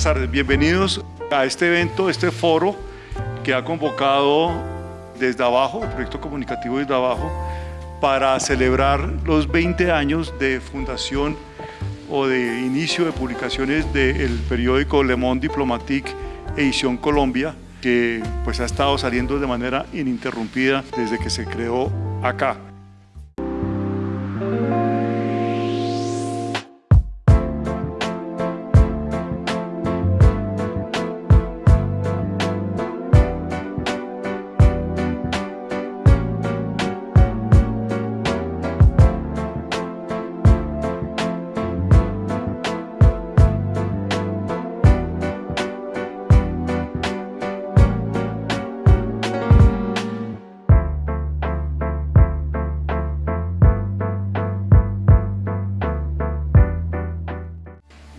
Buenas tardes, bienvenidos a este evento, este foro que ha convocado desde abajo, el proyecto comunicativo desde abajo, para celebrar los 20 años de fundación o de inicio de publicaciones del periódico Le Monde Diplomatique Edición Colombia, que pues ha estado saliendo de manera ininterrumpida desde que se creó acá.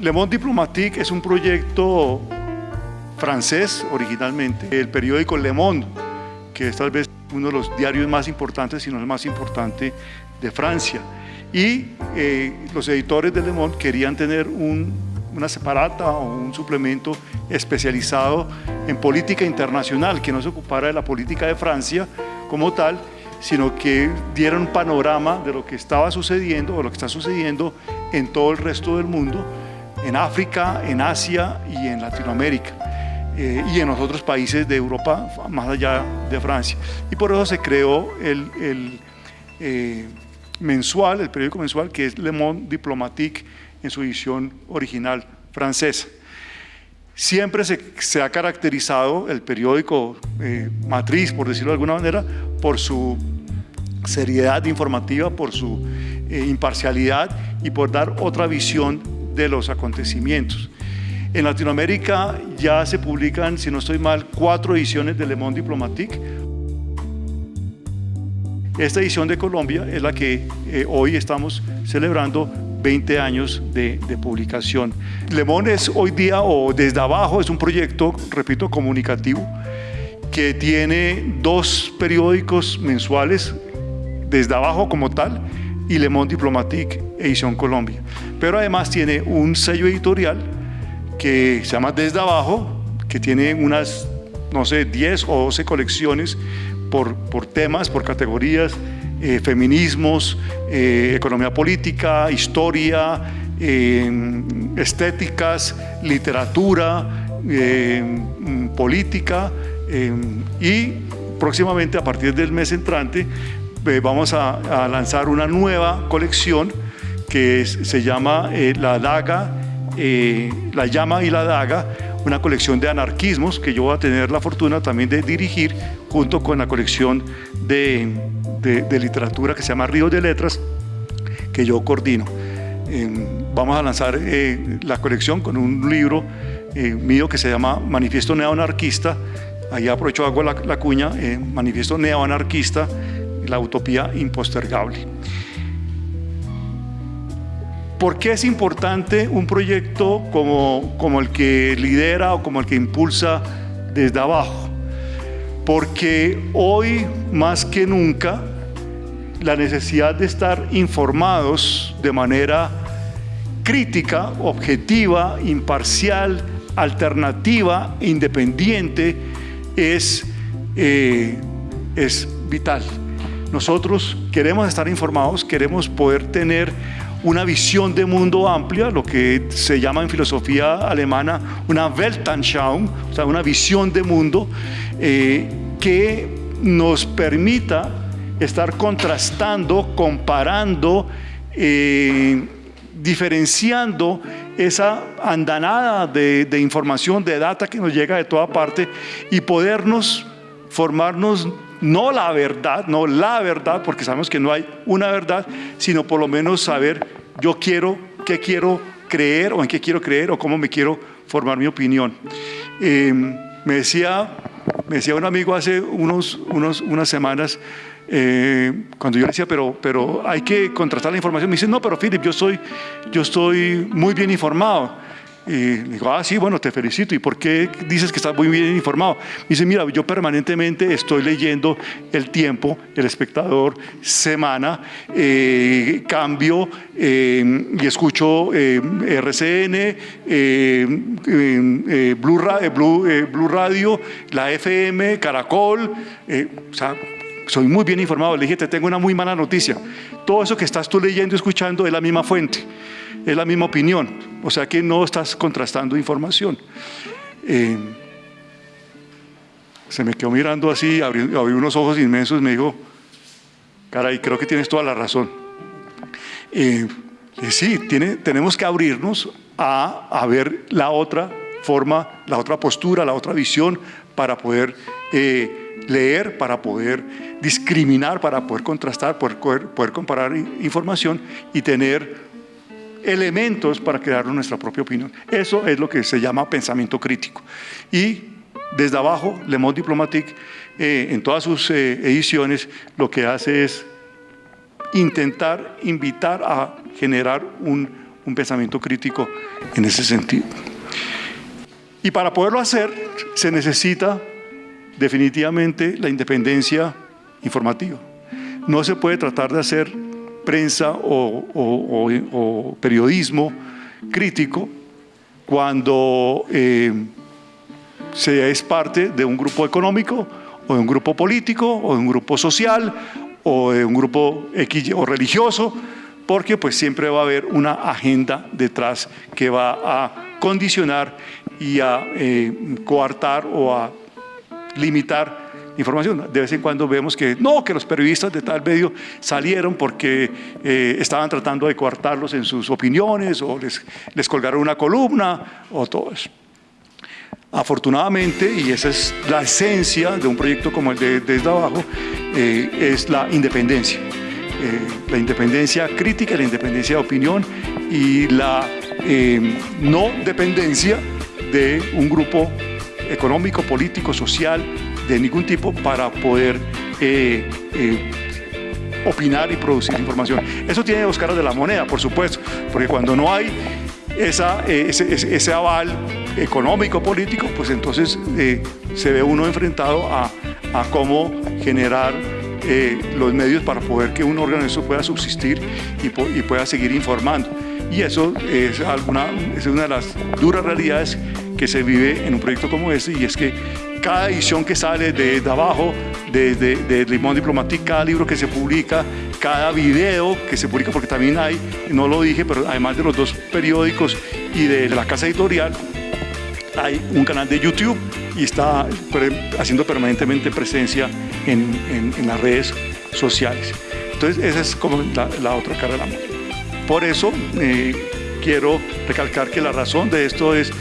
Le Monde Diplomatique es un proyecto francés originalmente. El periódico Le Monde, que es tal vez uno de los diarios más importantes, si no el más importante de Francia. Y eh, los editores de Le Monde querían tener una separata o un suplemento especializado en política internacional, que no se ocupara de la política de Francia como tal, sino que diera un panorama de lo que estaba sucediendo o lo que está sucediendo en todo el resto del mundo en África, en Asia y en Latinoamérica. Eh, y en los otros países de Europa, más allá de Francia. Y por eso se creó el, eh, mensual, el periódico mensual, que es Le Monde Diplomatique en su edición original francesa. Siempre se, ha caracterizado el periódico eh, matriz, por decirlo de alguna manera, por su seriedad informativa, por su imparcialidad y por dar otra visión de los acontecimientos. En Latinoamérica ya se publican, si no estoy mal, cuatro ediciones de Le Monde Diplomatique. Esta edición de Colombia es la que eh, hoy estamos celebrando 20 años de, publicación. Le Monde es hoy día, o desde abajo, es un proyecto, repito, comunicativo, que tiene dos periódicos mensuales, desde abajo como tal, y Le Monde Diplomatique, edición Colombia. Pero además tiene un sello editorial que se llama Desde Abajo, que tiene unas, no sé, 10 o 12 colecciones por, por temas, por categorías, eh, feminismos, eh, economía política, historia, estéticas, literatura, política y próximamente a partir del mes entrante eh, vamos a, lanzar una nueva colección que se llama eh, La Daga, eh, La Llama y la Daga, una colección de anarquismos que yo voy a tener la fortuna también de dirigir junto con la colección de, literatura que se llama Río de Letras, que yo coordino. vamos a lanzar la colección con un libro mío que se llama Manifiesto Neoanarquista, ahí aprovecho, hago la, la cuña, Manifiesto Neoanarquista, la utopía impostergable. ¿Por qué es importante un proyecto como, como el que lidera o como el que impulsa desde abajo? Porque hoy más que nunca la necesidad de estar informados de manera crítica, objetiva, imparcial, alternativa, independiente, es, eh, es vital. Nosotros queremos estar informados, queremos poder tener una visión de mundo amplia, lo que se llama en filosofía alemana una Weltanschauung, o sea, una visión de mundo eh, que nos permita estar contrastando, comparando, eh, diferenciando esa andanada de, de información, de data que nos llega de toda parte y podernos formarnos no la verdad, no la verdad, porque sabemos que no hay una verdad, sino por lo menos saber yo quiero, qué quiero creer o en qué quiero creer o cómo me quiero formar mi opinión. Em, me, decía, me decía un amigo hace unos, unas semanas, eh, cuando yo le decía, pero, pero hay que contrastar la información, me dice, no, pero Philip, yo, soy, yo estoy muy bien informado. Y le digo, ah, sí, bueno, te felicito. ¿Y por qué dices que estás muy bien informado? Dice, mira, yo permanentemente estoy leyendo El Tiempo, El Espectador, Semana, eh, cambio eh, y escucho eh, RCN, Blue, Blue, Radio, la FM, Caracol, o sea, soy muy bien informado. Le dije, te tengo una muy mala noticia. Todo eso que estás tú leyendo y escuchando es la misma fuente es la misma opinión, o sea que no estás contrastando información. Eh, se me quedó mirando así, abrió, unos ojos inmensos y me dijo, caray, creo que tienes toda la razón. Eh, sí, tiene, tenemos que abrirnos a, a, ver la otra forma, la otra postura, la otra visión para poder eh, leer, para poder discriminar, para poder contrastar, poder, poder comparar información y tener elementos para crear nuestra propia opinión. Eso es lo que se llama pensamiento crítico. Y desde abajo, Le Monde Diplomatique, eh, en todas sus eh, ediciones, lo que hace es intentar invitar a generar un, un pensamiento crítico en ese sentido. Y para poderlo hacer, se necesita definitivamente la independencia informativa. No se puede tratar de hacer prensa o, periodismo crítico cuando eh, se es parte de un grupo económico o de un grupo político o de un grupo social o de un grupo o religioso, porque pues siempre va a haber una agenda detrás que va a condicionar y a eh, coartar o a limitar información. De vez en cuando vemos que no, que los periodistas de tal medio salieron porque eh, estaban tratando de coartarlos en sus opiniones o les, colgaron una columna o todo eso. Afortunadamente, y esa es la esencia de un proyecto como el de Desde Abajo, eh, es la independencia. Eh, la independencia crítica, la independencia de opinión y la no dependencia de un grupo económico, político, social de ningún tipo para poder eh, eh, opinar y producir información. Eso tiene dos caras de la moneda, por supuesto, porque cuando no hay esa, eh, ese, aval económico, político, pues entonces se ve uno enfrentado a, a cómo generar los medios para poder que un órgano pueda subsistir y, pueda seguir informando. Y eso es, alguna, es una de las duras realidades que se vive en un proyecto como este y es que cada edición que sale de, abajo, desde de, Limón Diplomático, cada libro que se publica, cada video que se publica, porque también hay, no lo dije, pero además de los dos periódicos y de la casa editorial, hay un canal de YouTube y está haciendo permanentemente presencia en, las redes sociales. Entonces esa es como la, otra cara de la moneda. Por eso eh, quiero recalcar que la razón de esto es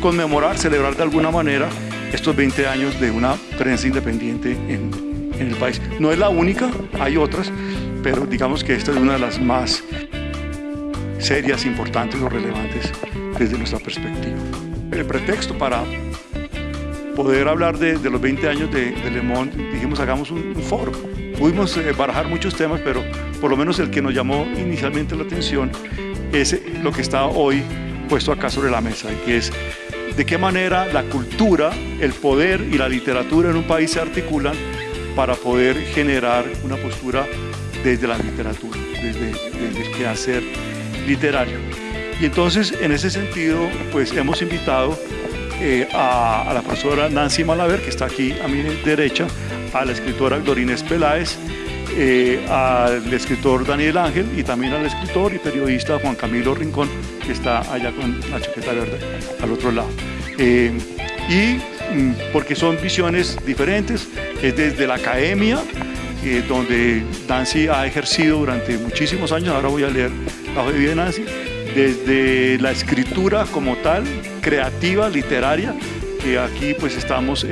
conmemorar, celebrar de alguna manera estos 20 años de una prensa independiente en, el país. No es la única, hay otras, pero digamos que esta es una de las más serias, importantes o relevantes desde nuestra perspectiva. El pretexto para poder hablar de, los 20 años de, Le Monde, dijimos hagamos un, foro. Pudimos eh, barajar muchos temas, pero por lo menos el que nos llamó inicialmente la atención es lo que está hoy puesto acá sobre la mesa, que es de qué manera la cultura, el poder y la literatura en un país se articulan para poder generar una postura desde la literatura, desde, el quehacer literario. Y entonces, en ese sentido, pues hemos invitado eh, a, la profesora Nancy Malaver, que está aquí a mi derecha, a la escritora Dorines Peláez, eh, al escritor Daniel Ángel y también al escritor y periodista Juan Camilo Rincón, que está allá con la chaqueta verde al otro lado. Eh, y mm, porque son visiones diferentes, es desde la academia, eh, donde Nancy ha ejercido durante muchísimos años, ahora voy a leer la vida de Nancy, desde la escritura como tal, creativa, literaria, aquí pues estamos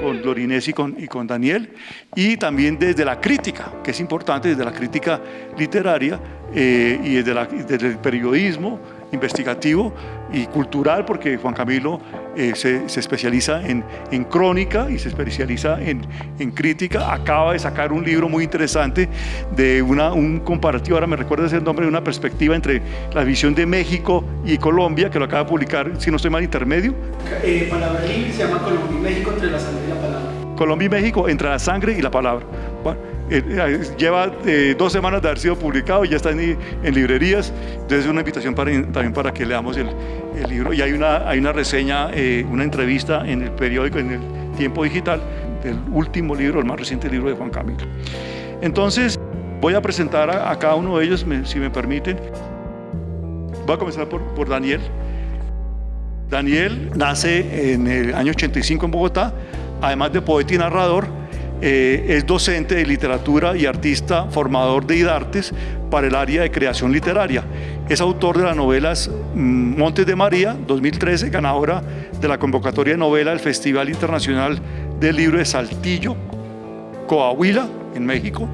con Lorinés y con, Daniel, y también desde la crítica, que es importante, desde la crítica literaria eh, y desde, el periodismo, investigativo y cultural, porque Juan Camilo eh, se, especializa en, en, crónica y se especializa en, en, crítica. Acaba de sacar un libro muy interesante de una, un comparativo, ahora me recuerda ese nombre, de una perspectiva entre la visión de México y Colombia, que lo acaba de publicar, si no estoy mal, intermedio. Eh, palabra libre se llama Colombia y México entre la sangre y la palabra. Colombia y México entre la sangre y la palabra. Bueno, eh, eh, lleva eh, dos semanas de haber sido publicado y ya está en, librerías, entonces es una invitación para, también para que leamos el, libro. Y hay una, hay una reseña, una entrevista en el periódico, en el Tiempo Digital, del último libro, el más reciente libro de Juan Camilo. Entonces, voy a presentar a, cada uno de ellos, si me permiten. Voy a comenzar por, por Daniel. Daniel nace en el año 85 en Bogotá, además de poeta y narrador, eh, es docente de literatura y artista formador de IDARTES para el área de creación literaria. Es autor de las novelas mm, Montes de María, 2013, ganadora de la convocatoria de novela del Festival Internacional del Libro de Saltillo, Coahuila, en México.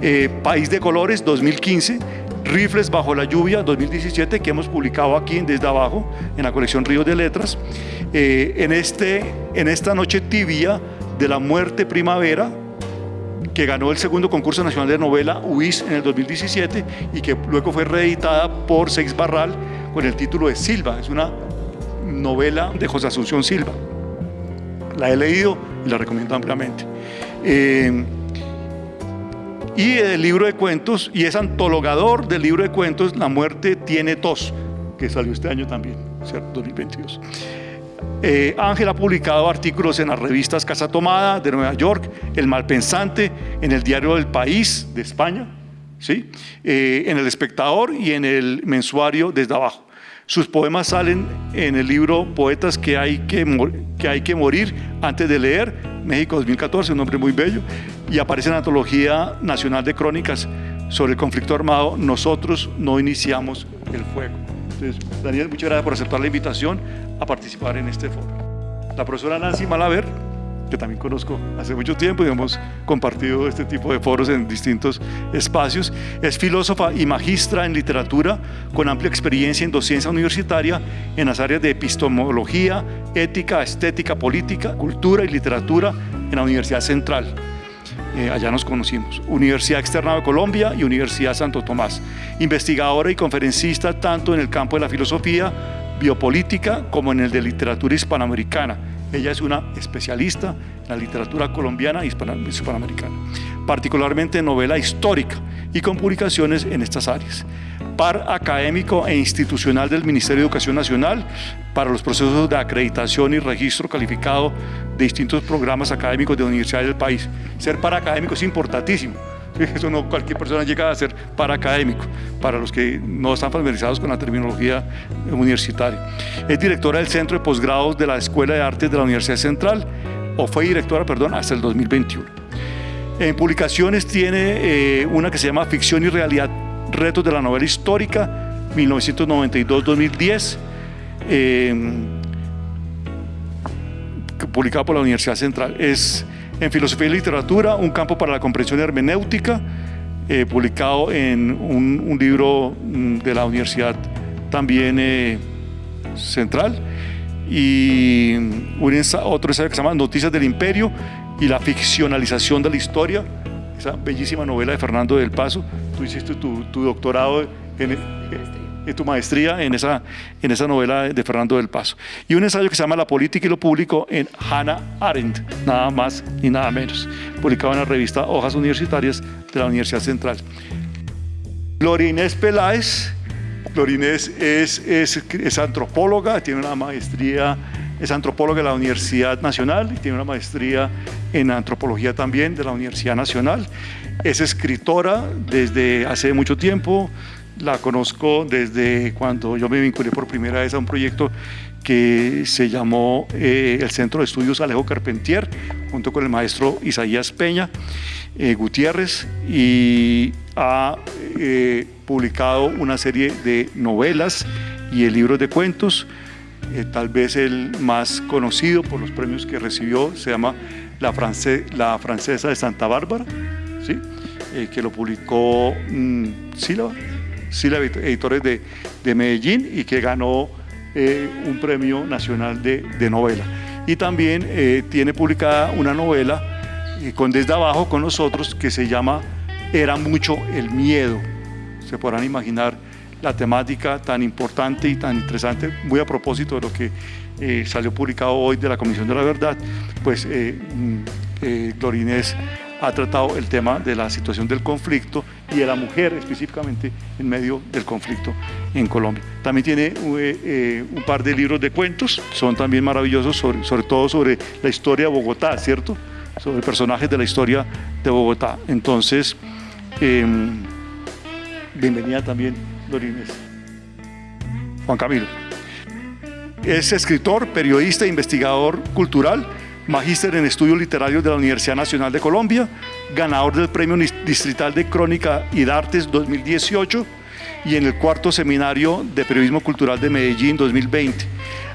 Eh, País de Colores, 2015. Rifles bajo la lluvia 2017 que hemos publicado aquí Desde Abajo en la colección Ríos de Letras. Eh, en, este, en esta noche tibia de la muerte primavera, que ganó el segundo concurso nacional de novela UIS en el 2017 y que luego fue reeditada por Seix Barral con el título de Silva. Es una novela de José Asunción Silva. La he leído y la recomiendo ampliamente. Eh, y el libro de cuentos, y es antologador del libro de cuentos La muerte tiene tos, que salió este año también, ¿cierto? 2022. Eh, Ángel ha publicado artículos en las revistas Casa Tomada de Nueva York, El Malpensante, en el Diario del País de España, ¿sí? Eh, en El Espectador y en el mensuario Desde Abajo. Sus poemas salen en el libro Poetas que hay que, que hay que morir antes de leer, México 2014, un nombre muy bello, y aparece en la Antología Nacional de Crónicas sobre el conflicto armado, Nosotros no iniciamos el fuego. Entonces, Daniel, muchas gracias por aceptar la invitación a participar en este foro. La profesora Nancy Malaver, que también conozco hace mucho tiempo y hemos compartido este tipo de foros en distintos espacios. Es filósofa y magistra en literatura con amplia experiencia en docencia universitaria en las áreas de epistemología, ética, estética, política, cultura y literatura en la Universidad Central. Eh, allá nos conocimos. Universidad Externa de Colombia y Universidad Santo Tomás. Investigadora y conferencista tanto en el campo de la filosofía, biopolítica como en el de literatura hispanoamericana. Ella es una especialista en la literatura colombiana y hispanoamericana, particularmente en novela histórica y con publicaciones en estas áreas. Par académico e institucional del Ministerio de Educación Nacional para los procesos de acreditación y registro calificado de distintos programas académicos de universidades del país. Ser par académico es importantísimo Eso no cualquier persona llega a ser paraacadémico, para los que no están familiarizados con la terminología universitaria. Es directora del Centro de Posgrados de la Escuela de Artes de la Universidad Central, o fue directora, perdón, hasta el 2021. En publicaciones tiene eh, una que se llama Ficción y Realidad, Retos de la Novela Histórica, 1992-2010, eh, publicado por la Universidad Central. Es en Filosofía y Literatura, un campo para la comprensión hermenéutica, eh, publicado en un, libro mm, de la Universidad también eh, Central, y otro ensayo que se llama Noticias del Imperio y la ficcionalización de la historia, esa bellísima novela de Fernando del Paso. Tú hiciste tu, tu doctorado en, tu maestría en esa, en esa novela de Fernando del Paso. Y un ensayo que se llama La política y lo público en Hannah Arendt, nada más ni nada menos, publicado en la revista Hojas Universitarias de la Universidad Central. Gloria Inés Peláez, Gloria Inés es, es, es antropóloga, tiene una maestría es antropóloga de la Universidad Nacional y tiene una maestría en antropología también de la Universidad Nacional. Es escritora desde hace mucho tiempo, la conozco desde cuando yo me vinculé por primera vez a un proyecto que se llamó eh, el Centro de Estudios Alejo Carpentier, junto con el maestro Isaías Peña eh, Gutiérrez, y ha eh, publicado una serie de novelas y de libros de cuentos. tal vez el más conocido por los premios que recibió se llama La, Francesa de Santa Bárbara, ¿sí? que lo publicó mm, Sílaba Sila Editores de, de, Medellín y que ganó eh, un premio nacional de, de novela. Y también eh, tiene publicada una novela eh, con Desde Abajo con nosotros que se llama Era mucho el miedo. Se podrán imaginar la temática tan importante y tan interesante, muy a propósito de lo que eh, salió publicado hoy de la Comisión de la Verdad, pues eh, mm, eh, Glorinés ha tratado el tema de la situación del conflicto y de la mujer específicamente en medio del conflicto en Colombia. También tiene un par de libros de cuentos, son también maravillosos, sobre, sobre todo sobre la historia de Bogotá, ¿cierto? Sobre personajes de la historia de Bogotá. Entonces, em, bienvenida también, Glorinés. Juan Camilo. Es escritor, periodista e investigador cultural, magíster en estudios literarios de la Universidad Nacional de Colombia, ganador del Premio Distrital de Crónica y de Artes 2018 y en el cuarto seminario de Periodismo Cultural de Medellín 2020.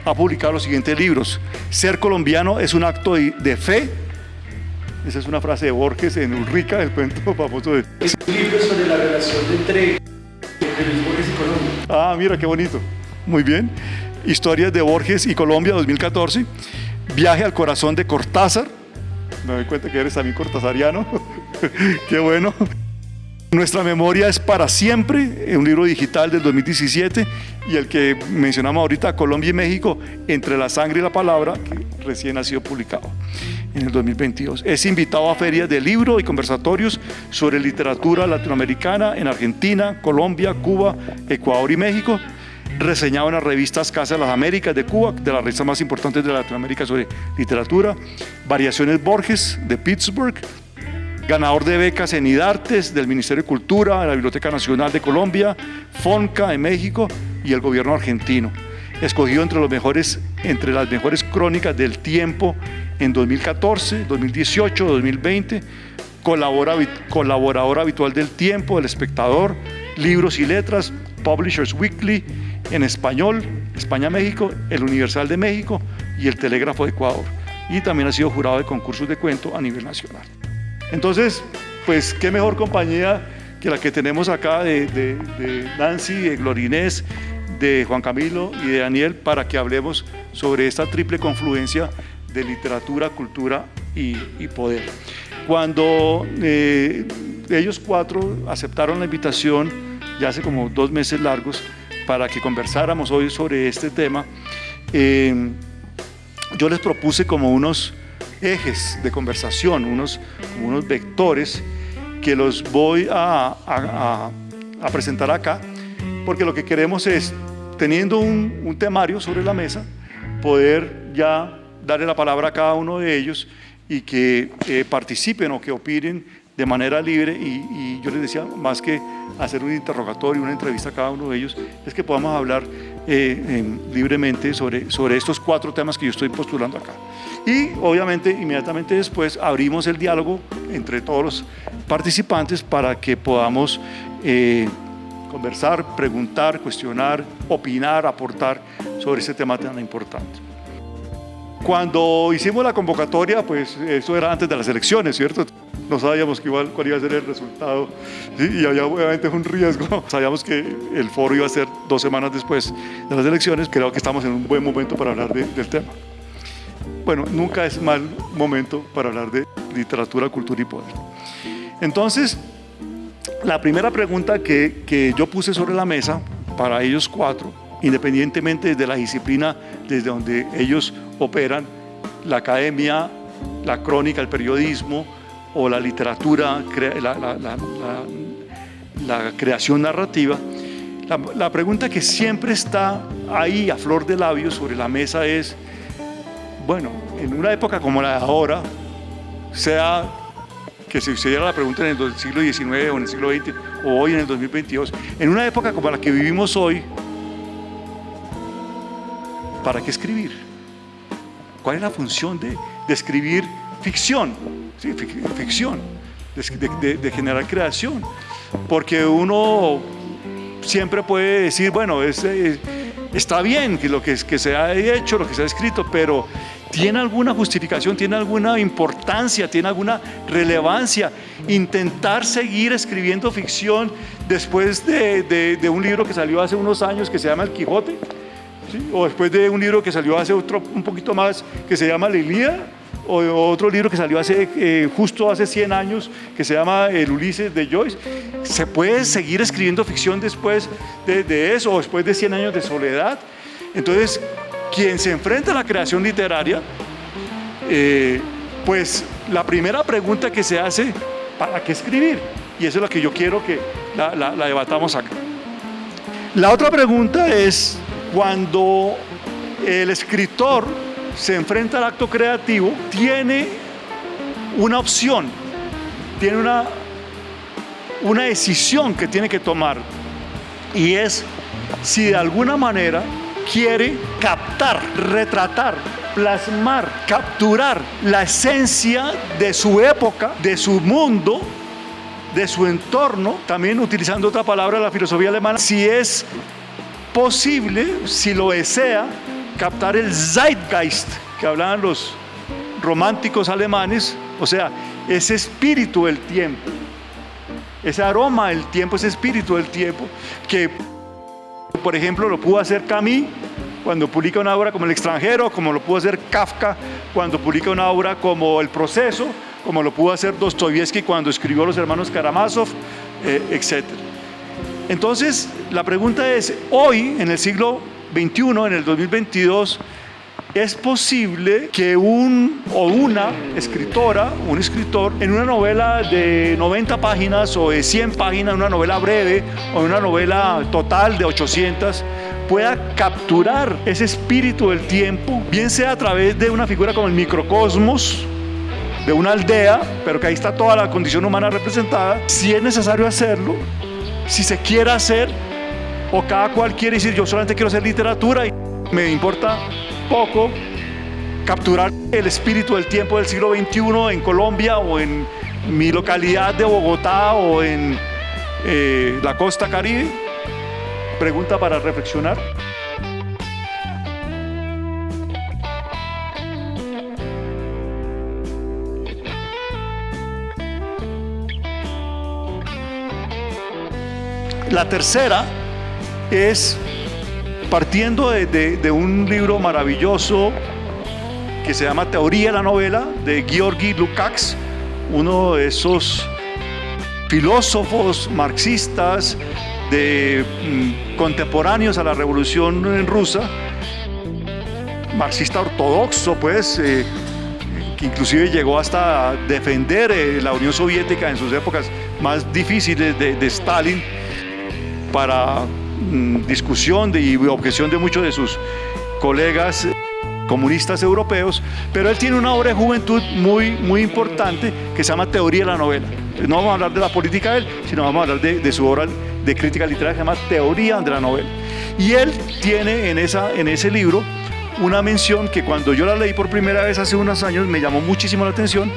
Ha publicado los siguientes libros. Ser colombiano es un acto de fe. Esa es una frase de Borges en Ulrica, el cuento famoso de... Es un libro sobre la relación entre Borges y Colombia. Ah, mira, qué bonito. Muy bien. Historias de Borges y Colombia 2014, Viaje al corazón de Cortázar, me doy cuenta que eres también cortázariano, qué bueno. Nuestra memoria es para siempre, un libro digital del 2017 y el que mencionamos ahorita, Colombia y México, entre la sangre y la palabra, recién ha sido publicado en el 2022. Es invitado a ferias de libro y conversatorios sobre literatura latinoamericana en Argentina, Colombia, Cuba, Ecuador y México reseñado en las revistas Casa de las Américas de Cuba, de las revistas más importantes de Latinoamérica sobre literatura, Variaciones Borges de Pittsburgh, ganador de becas en IDARTES del Ministerio de Cultura, de la Biblioteca Nacional de Colombia, FONCA de México y el gobierno argentino. Escogido entre, las mejores crónicas del tiempo en 2014, 2018, 2020, colabora, colaborador habitual del tiempo, del espectador, libros y letras, Publishers Weekly, en español, España-México, el Universal de México y el Telégrafo de Ecuador. Y también ha sido jurado de concursos de cuento a nivel nacional. Entonces, pues qué mejor compañía que la que tenemos acá de, Nancy, de Glorinés, de Juan Camilo y de Daniel para que hablemos sobre esta triple confluencia de literatura, cultura y, poder. Cuando eh, ellos cuatro aceptaron la invitación, ya hace como dos meses largos, para que conversáramos hoy sobre este tema, eh, yo les propuse como unos ejes de conversación, unos, unos vectores que los voy a, a, presentar acá, porque lo que queremos es, teniendo un, temario sobre la mesa, poder ya darle la palabra a cada uno de ellos y que eh, participen o que opinen de manera libre y, yo les decía, más que hacer un interrogatorio, una entrevista a cada uno de ellos, es que podamos hablar eh, libremente sobre, sobre estos cuatro temas que yo estoy postulando acá. Y obviamente inmediatamente después abrimos el diálogo entre todos los participantes para que podamos eh, conversar, preguntar, cuestionar, opinar, aportar sobre este tema tan importante. Cuando hicimos la convocatoria, pues eso era antes de las elecciones, ¿cierto? no sabíamos que igual, cuál iba a ser el resultado y había obviamente un riesgo. Sabíamos que el foro iba a ser dos semanas después de las elecciones. Creo que estamos en un buen momento para hablar del tema. Bueno, nunca es mal momento para hablar de literatura, cultura y poder. Entonces, la primera pregunta que, que yo puse sobre la mesa para ellos cuatro, independientemente de la disciplina desde donde ellos operan, la academia, la crónica, el periodismo, o la literatura, la, creación narrativa, la, pregunta que siempre está ahí a flor de labios sobre la mesa es, bueno, en una época como la de ahora, sea que se hiciera la pregunta en el siglo XIX o en el siglo XX o hoy en el 2022, en una época como la que vivimos hoy, ¿para qué escribir? ¿Cuál es la función de, escribir ficción? ficción, de, generar creación. Porque uno siempre puede decir, bueno, es, está bien que lo que se ha hecho, lo que se ha escrito, pero ¿Tiene alguna justificación? ¿Tiene alguna importancia? ¿Tiene alguna relevancia? Intentar seguir escribiendo ficción después de, un libro que salió hace unos años que se llama El Quijote, o después de un libro que salió hace otro, un poquito más que se llama La o otro libro que salió hace, eh, justo hace 100 años que se llama El Ulises de Joyce. ¿Se puede seguir escribiendo ficción después de, eso o después de 100 años de soledad? Entonces, quien se enfrenta a la creación literaria, eh, pues la primera pregunta que se hace, ¿para qué escribir? Y eso es lo que yo quiero que la, la debatamos acá. La otra pregunta es, cuando el escritor se enfrenta al acto creativo, tiene una opción, tiene una, una decisión que tiene que tomar, y es si de alguna manera quiere captar, retratar, plasmar, capturar la esencia de su época, de su mundo, de su entorno, también utilizando otra palabra de la filosofía alemana, si es posible, si lo desea, captar el Zeitgeist que hablaban los románticos alemanes, o sea, ese espíritu del tiempo, ese aroma del tiempo, ese espíritu del tiempo, que por ejemplo, lo pudo hacer Camus cuando publica una obra como El extranjero, como lo pudo hacer Kafka cuando publica una obra como El proceso, como lo pudo hacer Dostoyevsky cuando escribió Los hermanos Karamazov, eh, etc. Entonces, la pregunta es, hoy, en el siglo XXI, en el 2022, es posible que un o una escritora, un escritor, en una novela de 90 páginas o de 100 páginas, una novela breve o una novela total de 800, pueda capturar ese espíritu del tiempo, bien sea a través de una figura como el microcosmos, de una aldea, pero que ahí está toda la condición humana representada, si es necesario hacerlo, si se quiere hacer, o cada cual quiere decir yo solamente quiero hacer literatura y me importa poco capturar el espíritu del tiempo del siglo XXI en Colombia o en mi localidad de Bogotá o en eh, la costa caribe? Pregunta para reflexionar. La tercera es partiendo de, un libro maravilloso que se llama Teoría de la novela de Georgi Lukács, uno de esos filósofos marxistas de, mm, contemporáneos a la revolución rusa, marxista ortodoxo, pues, eh, que inclusive llegó hasta defender eh, la Unión Soviética en sus épocas más difíciles de, de Stalin para Mm, discusión y objeción de muchos de sus colegas comunistas europeos, pero él tiene una obra de juventud muy, muy importante que se llama Teoría de la Novela. No vamos a hablar de la política de él, sino vamos a hablar de, su obra de crítica literaria que se llama Teoría de la Novela. Y él tiene en, esa, en ese libro una mención que cuando yo la leí por primera vez hace unos años me llamó muchísimo la atención,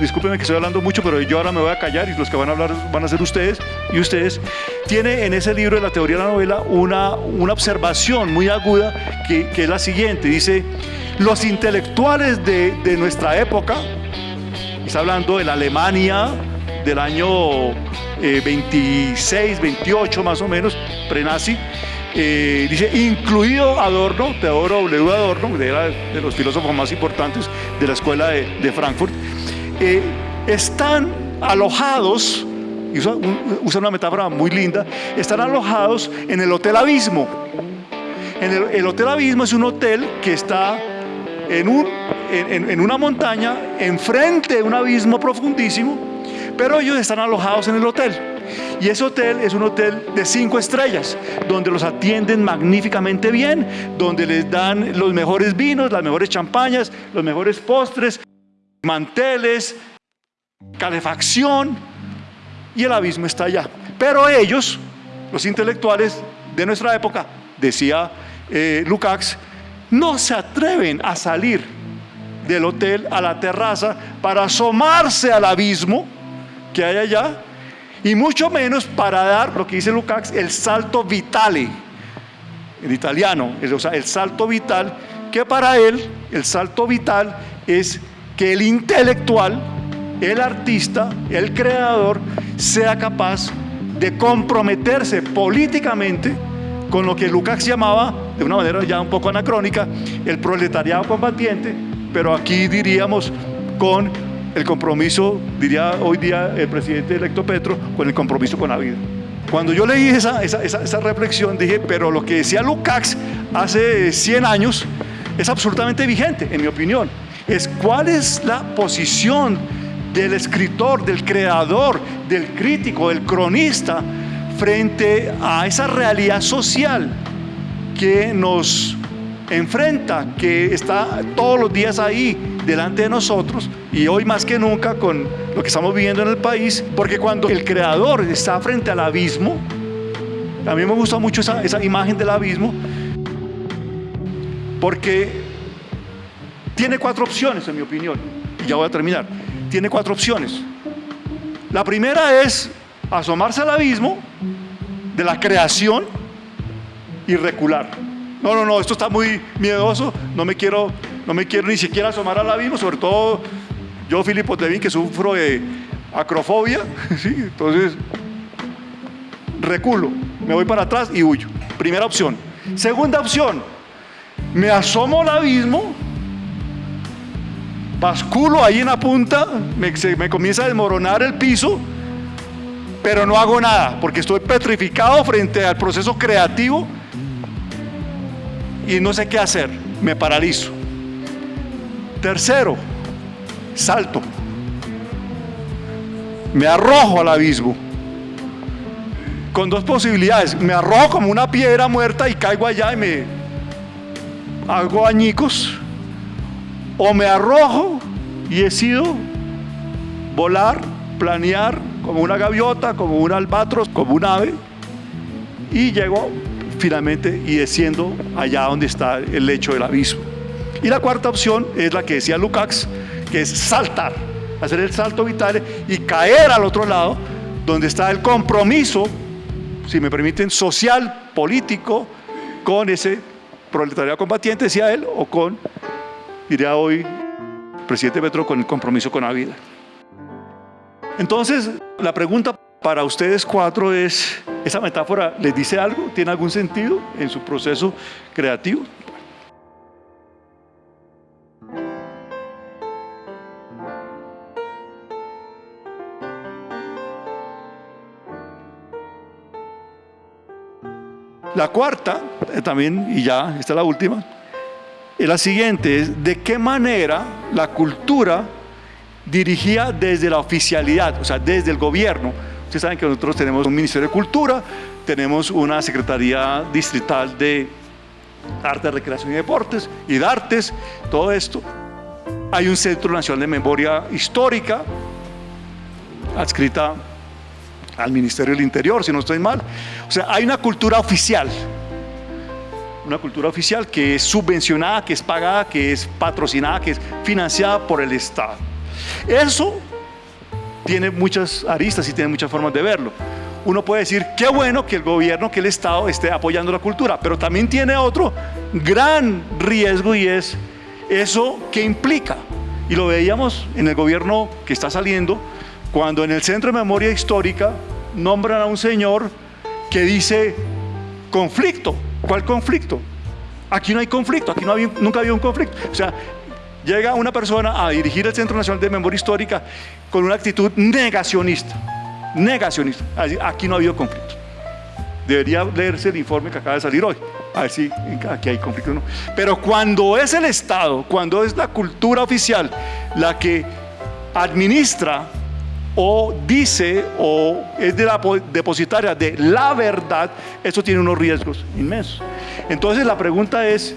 discúlpenme que estoy hablando mucho, pero yo ahora me voy a callar y los que van a hablar van a ser ustedes y ustedes, tiene en ese libro de la teoría de la novela una, una observación muy aguda que, que es la siguiente, dice, los intelectuales de, de nuestra época, está hablando de la Alemania del año 26, eh, 28 más o menos, prenazi, eh, dice, incluido Adorno, Teodoro W. Adorno, de, de los filósofos más importantes de la escuela de, de Frankfurt, están alojados, y usa, una metáfora muy linda, están alojados en el Hotel Abismo. El, Hotel Abismo es un hotel que está en, en, una montaña, enfrente de un abismo profundísimo, pero ellos están alojados en el hotel. Y ese hotel es un hotel de cinco estrellas, donde los atienden magníficamente bien, donde les dan los mejores vinos, las mejores champañas, los mejores postres, manteles, calefacción, y el abismo está allá. Pero ellos, los intelectuales de nuestra época, decía eh, Lukács, no se atreven a salir del hotel a la terraza para asomarse al abismo que hay allá, y mucho menos para dar, lo que dice Lukács, el salto vitale, en italiano, o sea, el salto vital que para él el salto vital es que el intelectual, el artista, el creador, sea capaz de comprometerse políticamente con lo que Lukács llamaba, de una manera ya un poco anacrónica, el proletariado combatiente, pero aquí diríamos con el compromiso, diría hoy día el presidente electo Petro, con el compromiso con la vida. Cuando yo leí esa, esa, esa, reflexión dije, pero lo que decía Lukács hace 100 años es absolutamente vigente, en mi opinión. Es cuál es la posición del escritor, del creador, del crítico, del cronista frente a esa realidad social que nos enfrenta, que está todos los días ahí delante de nosotros y hoy más que nunca con lo que estamos viviendo en el país, porque cuando el creador está frente al abismo, a mí me gusta mucho esa, esa imagen del abismo, porque tiene cuatro opciones en mi opinión, y ya voy a terminar, tiene cuatro opciones. La primera es asomarse al abismo de la creación y recular. No, no, no, esto está muy miedoso, no me quiero, no me quiero ni siquiera asomar al abismo, sobre todo yo, Filipo Tevin, que sufro de acrofobia, entonces reculo, me voy para atrás y huyo. Primera opción. Segunda opción, me asomo al abismo, basculo ahí en la punta, me, comienza a desmoronar el piso, pero no hago nada porque estoy petrificado frente al proceso creativo y no sé qué hacer, me paralizo. Tercero, salto. Me arrojo al abismo. Con dos posibilidades. Me arrojo como una piedra muerta y caigo allá y me hago añicos. O me arrojo y decido volar, planear como una gaviota, como un albatros, como un ave. Y llego finalmente y desciendo allá donde está el lecho del abismo. Y la cuarta opción es la que decía Lukács, que es saltar, hacer el salto vital y caer al otro lado, donde está el compromiso, si me permiten, social, político, con ese proletariado combatiente, decía él, o con, diría hoy, el presidente Petro, con el compromiso con la vida. Entonces, la pregunta para ustedes cuatro es, ¿esa metáfora les dice algo? ¿Tiene algún sentido en su proceso creativo? La cuarta, eh, también, y ya, esta es la última, es la siguiente, es de qué manera la cultura dirigía desde la oficialidad, o sea, desde el gobierno, Ustedes saben que nosotros tenemos un Ministerio de Cultura, tenemos una Secretaría Distrital de Arte, Recreación y Deportes y de Artes, todo esto. Hay un Centro Nacional de Memoria Histórica, adscrita al Ministerio del Interior, si no estoy mal. O sea, hay una cultura oficial, una cultura oficial que es subvencionada, que es pagada, que es patrocinada, que es financiada por el Estado. Eso tiene muchas aristas y tiene muchas formas de verlo. Uno puede decir, qué bueno que el gobierno, que el Estado esté apoyando la cultura, pero también tiene otro gran riesgo y es eso que implica. Y lo veíamos en el gobierno que está saliendo, cuando en el Centro de Memoria Histórica nombran a un señor que dice conflicto. ¿Cuál conflicto? Aquí no hay conflicto, aquí no había, nunca había un conflicto. O sea, llega una persona a dirigir el Centro Nacional de Memoria Histórica con una actitud negacionista. Negacionista. Aquí no ha habido conflicto. Debería leerse el informe que acaba de salir hoy. A ver si aquí hay conflicto o no. Pero cuando es el Estado, cuando es la cultura oficial la que administra o dice o es de la depositaria de la verdad, eso tiene unos riesgos inmensos. Entonces la pregunta es,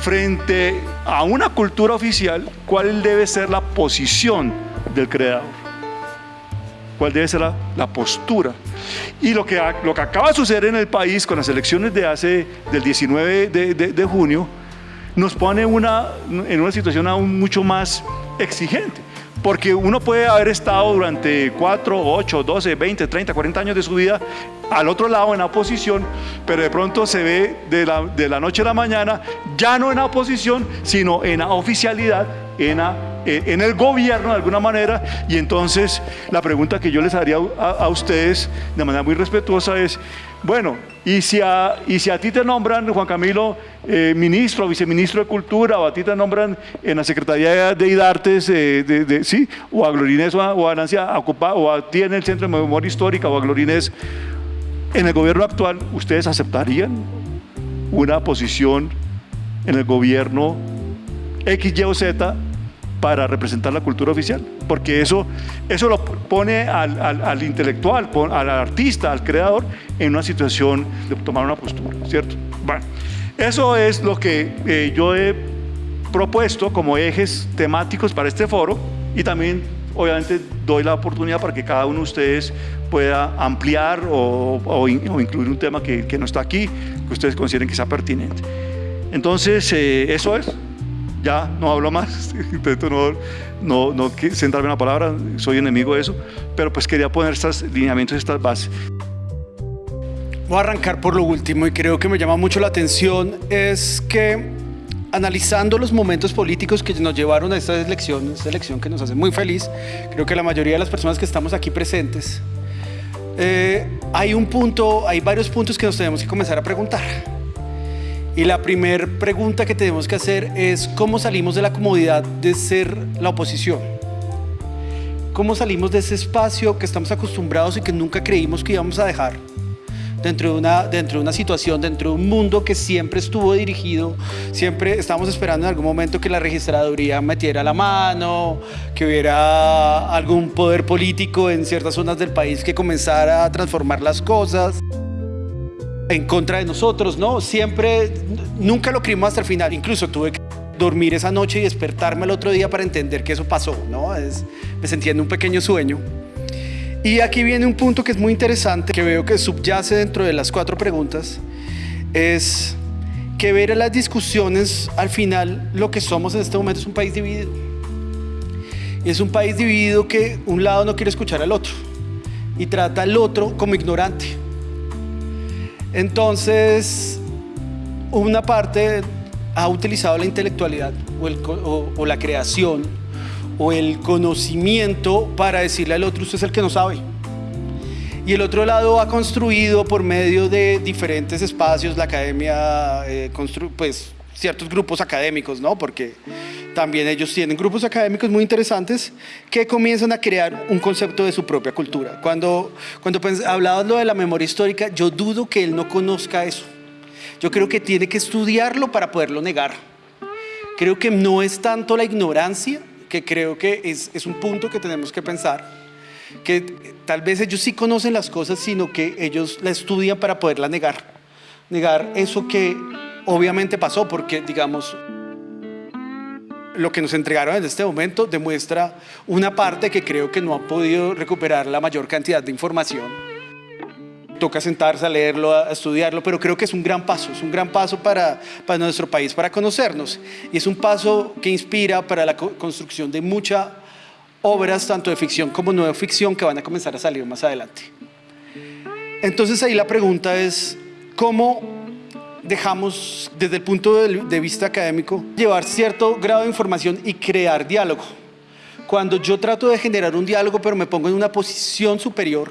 frente a una cultura oficial, ¿cuál debe ser la posición del creador? ¿Cuál debe ser la, postura? Y lo que, lo que acaba de suceder en el país con las elecciones de hace, del 19 de, junio, nos pone una, en una situación aún mucho más exigente. Porque uno puede haber estado durante 4, 8, 12, 20, 30, 40 años de su vida al otro lado en la oposición, pero de pronto se ve de la, de la noche a la mañana ya no en la oposición, sino en la oficialidad, en la eh, en el gobierno de alguna manera. Y entonces la pregunta que yo les haría a, ustedes de manera muy respetuosa es, bueno, y si a, y si a ti te nombran, Juan Camilo, eh, ministro o viceministro de Cultura, o a ti te nombran en la Secretaría de IDARTES, eh, ¿sí? o a Glorinés o a, Nancy o a ti en el Centro de Memoria Histórica, o a Glorinés, en el gobierno actual, ¿ustedes aceptarían una posición en el gobierno X, Y o Z para representar la cultura oficial, porque eso, eso lo pone al, intelectual, al artista, al creador, en una situación de tomar una postura, ¿cierto? Bueno, eso es lo que eh, yo he propuesto como ejes temáticos para este foro y también obviamente doy la oportunidad para que cada uno de ustedes pueda ampliar o, incluir un tema que, no está aquí, que ustedes consideren que sea pertinente. Entonces, eh, eso es ya no hablo más, intento no, no, no centrarme en la palabra, soy enemigo de eso, pero pues quería poner estos lineamientos, estas bases. Voy a arrancar por lo último y creo que me llama mucho la atención es que analizando los momentos políticos que nos llevaron a esta elección, esta elección que nos hace muy feliz, creo que la mayoría de las personas que estamos aquí presentes, eh, hay un punto, hay varios puntos que nos tenemos que comenzar a preguntar. Y la primera pregunta que tenemos que hacer es cómo salimos de la comodidad de ser la oposición. ¿Cómo salimos de ese espacio que estamos acostumbrados y que nunca creímos que íbamos a dejar? Dentro de, una, dentro de una situación, dentro de un mundo que siempre estuvo dirigido, siempre estábamos esperando en algún momento que la registraduría metiera la mano, que hubiera algún poder político en ciertas zonas del país que comenzara a transformar las cosas en contra de nosotros, ¿no? Siempre, nunca lo creímos hasta el final, incluso tuve que dormir esa noche y despertarme el otro día para entender que eso pasó, ¿no? Es, me sentía en un pequeño sueño. Y aquí viene un punto que es muy interesante, que veo que subyace dentro de las cuatro preguntas, es que ver en las discusiones, al final, lo que somos en este momento es un país dividido. Y es un país dividido que un lado no quiere escuchar al otro y trata al otro como ignorante. Entonces, una parte ha utilizado la intelectualidad o, la creación o el conocimiento para decirle al otro, usted es el que no sabe. Y el otro lado ha construido por medio de diferentes espacios, la academia, eh, pues ciertos grupos académicos, ¿no? Porque también ellos tienen grupos académicos muy interesantes que comienzan a crear un concepto de su propia cultura. Cuando, cuando hablabas lo de la memoria histórica, yo dudo que él no conozca eso. Yo creo que tiene que estudiarlo para poderlo negar. Creo que no es tanto la ignorancia, que creo que es un punto que tenemos que pensar, que tal vez ellos sí conocen las cosas, sino que ellos la estudian para poderla negar. Negar eso que obviamente pasó, porque digamos, lo que nos entregaron en este momento demuestra una parte que creo que no ha podido recuperar la mayor cantidad de información. Toca sentarse a leerlo, a estudiarlo, pero creo que es un gran paso, es un gran paso para, para nuestro país, para conocernos. Y es un paso que inspira para la construcción de muchas obras, tanto de ficción como no de ficción, que van a comenzar a salir más adelante. Entonces ahí la pregunta es, ¿cómo dejamos desde el punto de vista académico llevar cierto grado de información y crear diálogo. Cuando yo trato de generar un diálogo pero me pongo en una posición superior,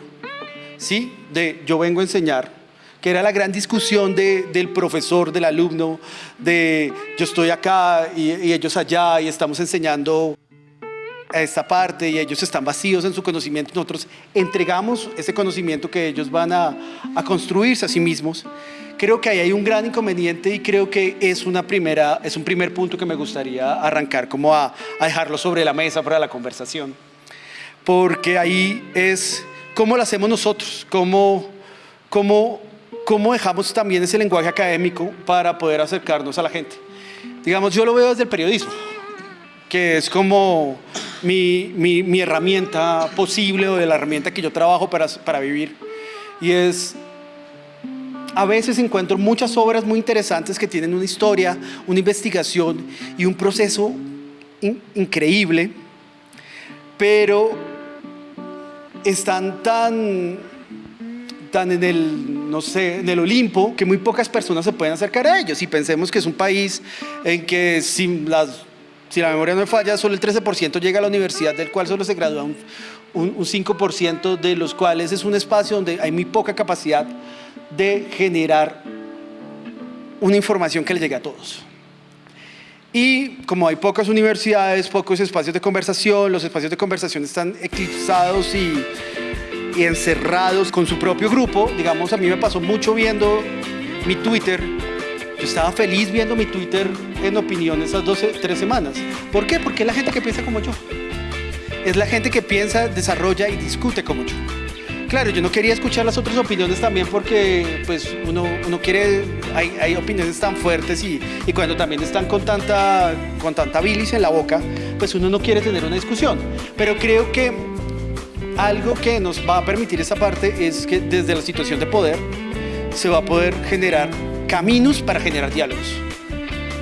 ¿sí? De yo vengo a enseñar, que era la gran discusión del profesor, del alumno, de yo estoy acá y, y ellos allá y estamos enseñando a esta parte y ellos están vacíos en su conocimiento, nosotros entregamos ese conocimiento que ellos van a, a construirse a sí mismos. Creo que ahí hay un gran inconveniente y creo que es, una primera, es un primer punto que me gustaría arrancar como a, a dejarlo sobre la mesa para la conversación. Porque ahí es cómo lo hacemos nosotros, cómo, cómo, cómo dejamos también ese lenguaje académico para poder acercarnos a la gente. Digamos, yo lo veo desde el periodismo, que es como mi, mi, mi herramienta posible o de la herramienta que yo trabajo para, para vivir. Y es a veces encuentro muchas obras muy interesantes que tienen una historia, una investigación y un proceso increíble, pero están tan, tan en el, no sé, en el Olimpo que muy pocas personas se pueden acercar a ellos. Y pensemos que es un país en que si la memoria no me falla, solo el 13% llega a la universidad, del cual solo se gradúa un, un, un 5%, de los cuales es un espacio donde hay muy poca capacidad de generar una información que le llegue a todos. Y como hay pocas universidades, pocos espacios de conversación, los espacios de conversación están eclipsados y, y encerrados con su propio grupo. Digamos, a mí me pasó mucho viendo mi Twitter. Yo estaba feliz viendo mi Twitter en opinión esas 12, tres semanas. ¿Por qué? Porque la gente que piensa como yo. Es la gente que piensa, desarrolla y discute como yo. Claro, yo no quería escuchar las otras opiniones también porque pues uno, uno quiere, hay, opiniones tan fuertes y, cuando también están con tanta, con tanta bilis en la boca, pues uno no quiere tener una discusión. Pero creo que algo que nos va a permitir esa parte es que desde la situación de poder se va a poder generar caminos para generar diálogos.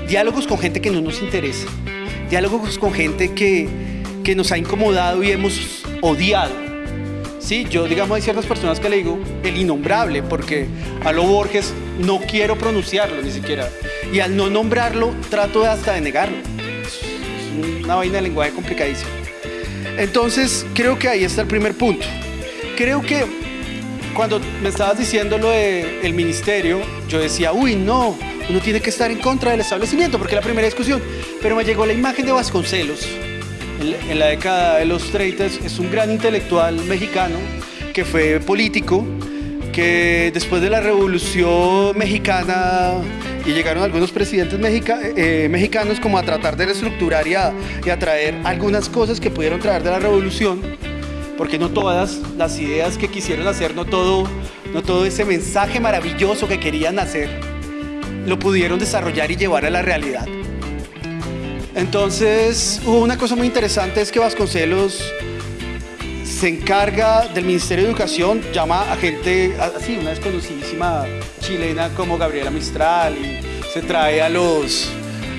Diálogos con gente que no nos interesa. Diálogos con gente que, que nos ha incomodado y hemos odiado Sí, yo digamos hay ciertas personas que le digo el innombrable porque a lo Borges no quiero pronunciarlo ni siquiera y al no nombrarlo trato hasta de negarlo. Es una vaina de lenguaje complicadísima. Entonces creo que ahí está el primer punto. Creo que cuando me estabas diciendo lo del el ministerio, yo decía, uy, no, uno tiene que estar en contra del establecimiento porque es la primera discusión. Pero me llegó la imagen de Vasconcelos en la década de los 30 es un gran intelectual mexicano que fue político, que después de la revolución mexicana y llegaron algunos presidentes mexica, eh, mexicanos como a tratar de reestructurar y a, y a traer algunas cosas que pudieron traer de la revolución, porque no todas las ideas que quisieron hacer, no todo, no todo ese mensaje maravilloso que querían hacer, lo pudieron desarrollar y llevar a la realidad. Entonces, una cosa muy interesante, es que Vasconcelos se encarga del Ministerio de Educación, llama a gente, así, una desconocidísima chilena como Gabriela Mistral, y se trae a los,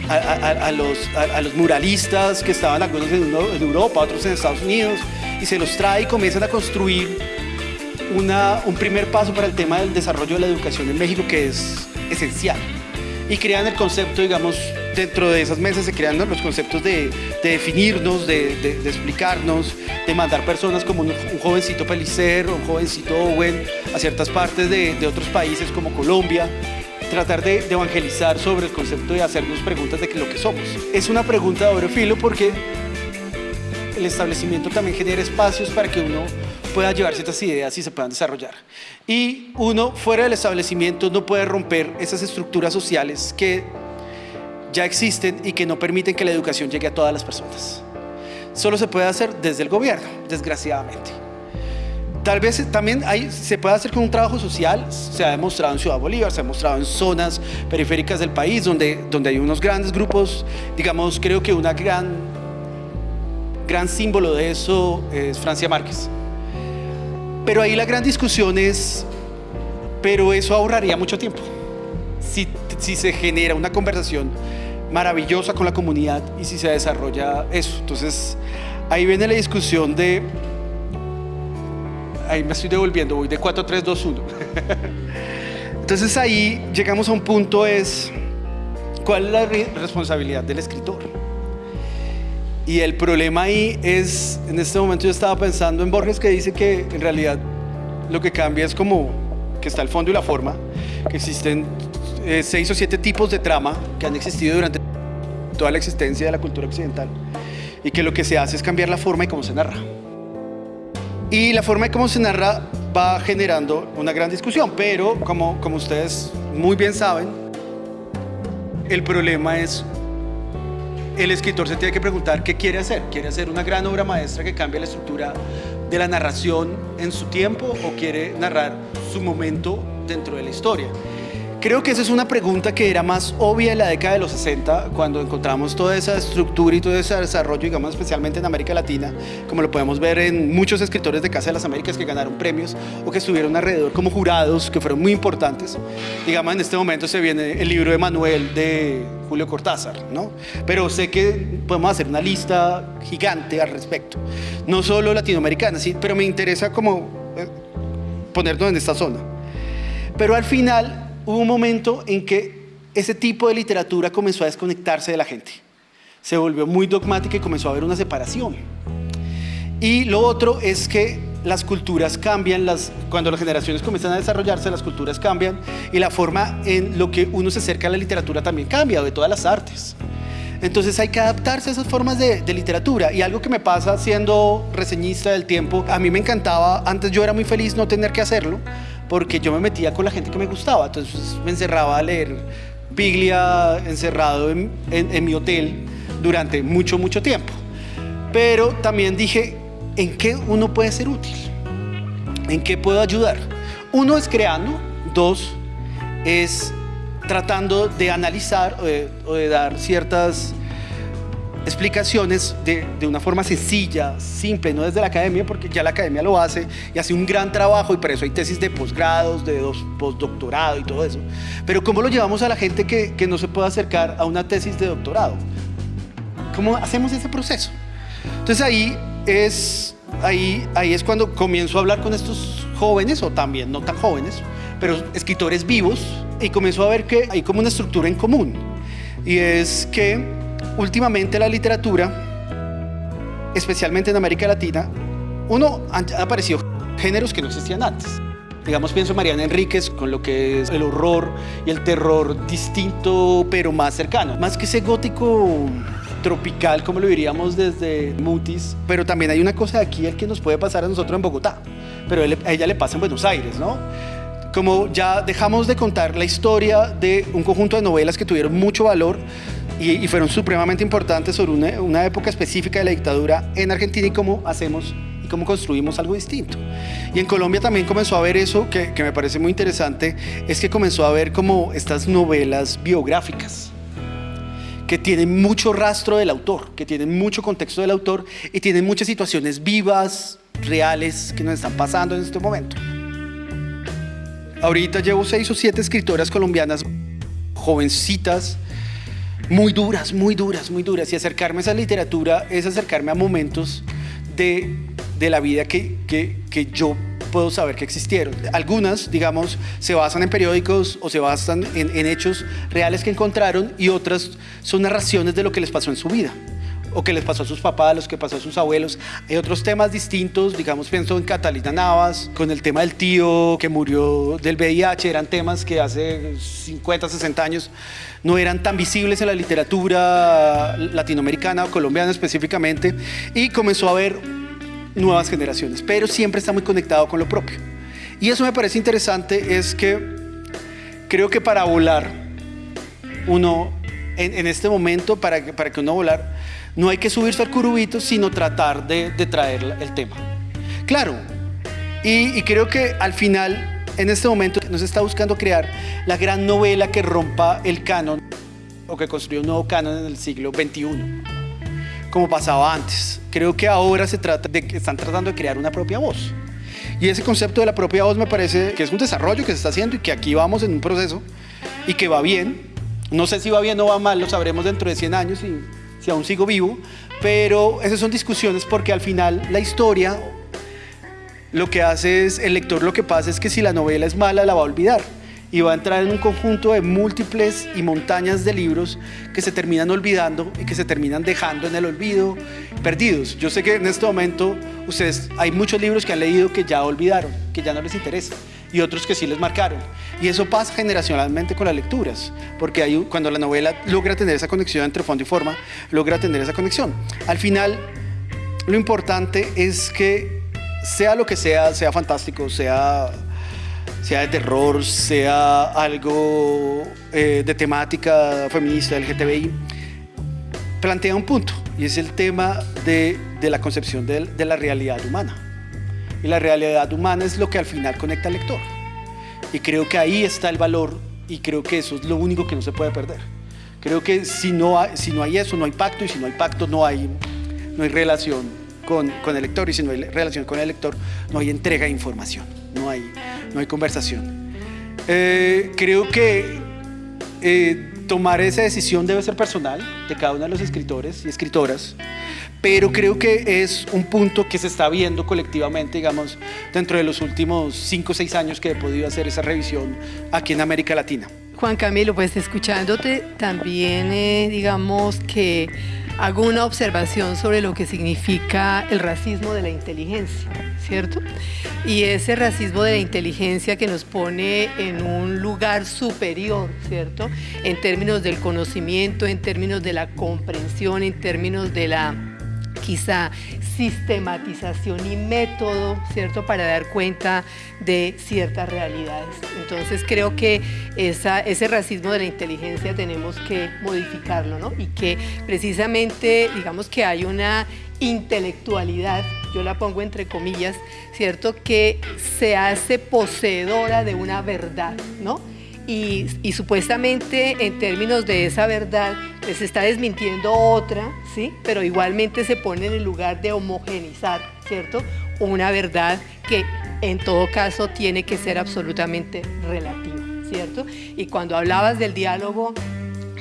a los, a, los muralistas que estaban algunos en, en, Europa, otros en Estados Unidos, y se los trae y comienzan a construir una, un primer paso para el tema del desarrollo de la educación en México que es esencial. Y crean el concepto, digamos, dentro de esas mesas se crean los conceptos de, de definirnos, de, explicarnos, de mandar personas como un, un, jovencito Pelicer un jovencito Owen a ciertas partes de, otros países como Colombia, tratar de, evangelizar sobre el concepto de hacernos preguntas de lo que somos. Es una pregunta de doble filo porque el establecimiento también genera espacios para que uno pueda llevar ciertas ideas y se puedan desarrollar. Y uno fuera del establecimiento no puede romper esas estructuras sociales que ya existen y que no permiten que la educación llegue a todas las personas. Solo se puede hacer desde el gobierno, desgraciadamente. Tal vez también hay, se puede hacer con un trabajo social, se ha demostrado en Ciudad Bolívar, se ha demostrado en zonas periféricas del país donde, donde hay unos grandes grupos, digamos, creo que una gran, gran símbolo de eso es Francia Márquez. Pero ahí la gran discusión es, pero eso ahorraría mucho tiempo. Si, se genera una conversación maravillosa con la comunidad y si se desarrolla eso. Entonces, ahí viene la discusión de... Ahí me estoy devolviendo, voy de 4, 3, 2, 1. Entonces ahí llegamos a un punto es, ¿cuál es la responsabilidad del escritor? Y el problema ahí es, en este momento yo estaba pensando en Borges que dice que en realidad lo que cambia es como que está el fondo y la forma, que existen eh, seis o siete tipos de trama que han existido durante toda la existencia de la cultura occidental y que lo que se hace es cambiar la forma y cómo se narra. Y la forma y cómo se narra va generando una gran discusión, pero como, como ustedes muy bien saben, el problema es el escritor se tiene que preguntar qué quiere hacer. ¿Quiere hacer una gran obra maestra que cambie la estructura de la narración en su tiempo o quiere narrar su momento dentro de la historia? Creo que esa es una pregunta que era más obvia en la década de los 60, cuando encontramos toda esa estructura y todo ese desarrollo, digamos, especialmente en América Latina, como lo podemos ver en muchos escritores de Casa de las Américas que ganaron premios o que estuvieron alrededor como jurados, que fueron muy importantes. Digamos, en este momento se viene el libro de Manuel de Julio Cortázar, ¿no? Pero sé que podemos hacer una lista gigante al respecto. No solo latinoamericana, sí, pero me interesa como eh, ponernos en esta zona. Pero al final hubo un momento en que ese tipo de literatura comenzó a desconectarse de la gente. Se volvió muy dogmática y comenzó a haber una separación. Y lo otro es que las culturas cambian, las, cuando las generaciones comienzan a desarrollarse, las culturas cambian y la forma en lo que uno se acerca a la literatura también cambia, de todas las artes. Entonces hay que adaptarse a esas formas de, de, literatura. Y algo que me pasa siendo reseñista del tiempo, a mí me encantaba, antes yo era muy feliz no tener que hacerlo, porque yo me metía con la gente que me gustaba, entonces me encerraba a leer Biglia encerrado en, mi hotel durante mucho, mucho tiempo. Pero también dije, ¿en qué uno puede ser útil? ¿En qué puedo ayudar? Uno es creando, dos es tratando de analizar o de dar ciertas explicaciones de, una forma sencilla, simple, no desde la academia, porque ya la academia lo hace y hace un gran trabajo y por eso hay tesis de posgrados, de postdoctorado y todo eso. Pero ¿cómo lo llevamos a la gente que, que no se puede acercar a una tesis de doctorado? ¿Cómo hacemos ese proceso? Entonces ahí es, ahí, ahí es cuando comienzo a hablar con estos jóvenes, o también no tan jóvenes, pero escritores vivos, y comienzo a ver que hay como una estructura en común. Y es que últimamente la literatura, especialmente en América Latina, uno han aparecido géneros que no existían antes. Digamos, pienso en Mariana Enríquez con lo que es el horror y el terror distinto, pero más cercano. Más que ese gótico tropical, como lo diríamos desde Mutis, pero también hay una cosa de aquí el que nos puede pasar a nosotros en Bogotá, pero a ella le pasa en Buenos Aires, ¿no? Como ya dejamos de contar la historia de un conjunto de novelas que tuvieron mucho valor, y, fueron supremamente importantes sobre una, época específica de la dictadura en Argentina y cómo hacemos y cómo construimos algo distinto. Y en Colombia también comenzó a ver eso que, que me parece muy interesante, es que comenzó a ver como estas novelas biográficas que tienen mucho rastro del autor, que tienen mucho contexto del autor y tienen muchas situaciones vivas, reales, que nos están pasando en este momento. Ahorita llevo seis o siete escritoras colombianas jovencitas muy duras, muy duras, muy duras. Y acercarme a esa literatura es acercarme a momentos de, de la vida que, que, que yo puedo saber que existieron. Algunas, digamos, se basan en periódicos o se basan en, en, hechos reales que encontraron y otras son narraciones de lo que les pasó en su vida o que les pasó a sus papás, los que pasó a sus abuelos. Hay otros temas distintos, digamos, pienso en Catalina Navas, con el tema del tío que murió del VIH, eran temas que hace 50, 60 años no eran tan visibles en la literatura latinoamericana o colombiana específicamente, y comenzó a haber nuevas generaciones, pero siempre está muy conectado con lo propio. Y eso me parece interesante, es que creo que para volar, uno, en, en este momento, para, para que uno volar, no hay que subirse al curubito, sino tratar de, traer el tema. Claro, y, creo que al final, en este momento, nos está buscando crear la gran novela que rompa el canon o que construya un nuevo canon en el siglo XXI, como pasaba antes. Creo que ahora se trata de que están tratando de crear una propia voz. Y ese concepto de la propia voz me parece que es un desarrollo que se está haciendo y que aquí vamos en un proceso y que va bien. No sé si va bien o va mal, lo sabremos dentro de 100 años y si aún sigo vivo, pero esas son discusiones porque al final la historia lo que hace es, el lector lo que pasa es que si la novela es mala la va a olvidar y va a entrar en un conjunto de múltiples y montañas de libros que se terminan olvidando y que se terminan dejando en el olvido, perdidos. Yo sé que en este momento ustedes hay muchos libros que han leído que ya olvidaron, que ya no les interesa y otros que sí les marcaron. Y eso pasa generacionalmente con las lecturas, porque cuando la novela logra tener esa conexión entre fondo y forma, logra tener esa conexión. Al final, lo importante es que sea lo que sea, sea fantástico, sea, sea de terror, sea algo eh, de temática feminista, LGTBI, plantea un punto, y es el tema de, de la concepción de, de la realidad humana. Y la realidad humana es lo que al final conecta al lector. Y creo que ahí está el valor y creo que eso es lo único que no se puede perder. Creo que si no hay, si no hay eso, no hay pacto, y si no hay pacto, no hay, no hay relación con, con el lector, y si no hay relación con el lector, no hay entrega de información, no hay, no hay conversación. Eh, creo que eh, tomar esa decisión debe ser personal de cada uno de los escritores y escritoras, pero creo que es un punto que se está viendo colectivamente, digamos, dentro de los últimos cinco o seis años que he podido hacer esa revisión aquí en América Latina. Juan Camilo, pues escuchándote también, eh, digamos que hago una observación sobre lo que significa el racismo de la inteligencia, ¿cierto? Y ese racismo de la inteligencia que nos pone en un lugar superior, ¿cierto? En términos del conocimiento, en términos de la comprensión, en términos de la quizá sistematización y método, ¿cierto?, para dar cuenta de ciertas realidades. Entonces creo que ese racismo de la inteligencia tenemos que modificarlo, ¿no? Y que precisamente, digamos que hay una intelectualidad, yo la pongo entre comillas, ¿cierto?, que se hace poseedora de una verdad, ¿no? Y, supuestamente en términos de esa verdad se está desmintiendo otra, ¿sí? pero igualmente se pone en el lugar de homogenizar, ¿cierto? Una verdad que en todo caso tiene que ser absolutamente relativa, ¿cierto? Y cuando hablabas del diálogo,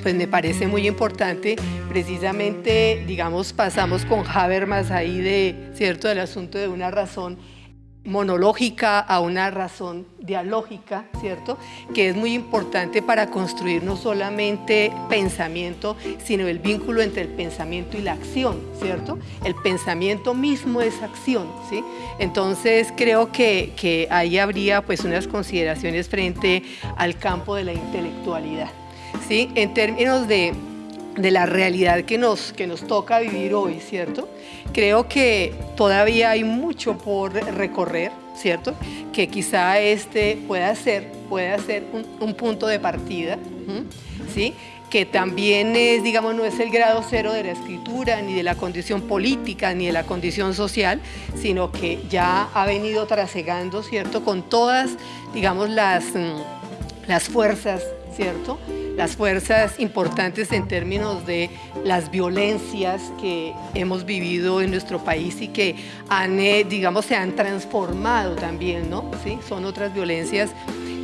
pues me parece muy importante, precisamente, digamos, pasamos con Habermas ahí de, ¿cierto?, del asunto de una razón monológica a una razón dialógica, ¿cierto? Que es muy importante para construir no solamente pensamiento, sino el vínculo entre el pensamiento y la acción, ¿cierto? El pensamiento mismo es acción, ¿sí? Entonces creo que, que ahí habría pues unas consideraciones frente al campo de la intelectualidad, ¿sí? En términos de de la realidad que nos, que nos toca vivir hoy, ¿cierto? Creo que todavía hay mucho por recorrer, ¿cierto? Que quizá este pueda ser, pueda ser un, punto de partida, ¿sí? que también es, digamos, no es el grado cero de la escritura, ni de la condición política, ni de la condición social, sino que ya ha venido trasegando, ¿cierto?, con todas, digamos, las, mm, las fuerzas, ¿cierto?, las fuerzas importantes en términos de las violencias que hemos vivido en nuestro país y que han, eh, digamos, se han transformado también, ¿no? ¿Sí? Son otras violencias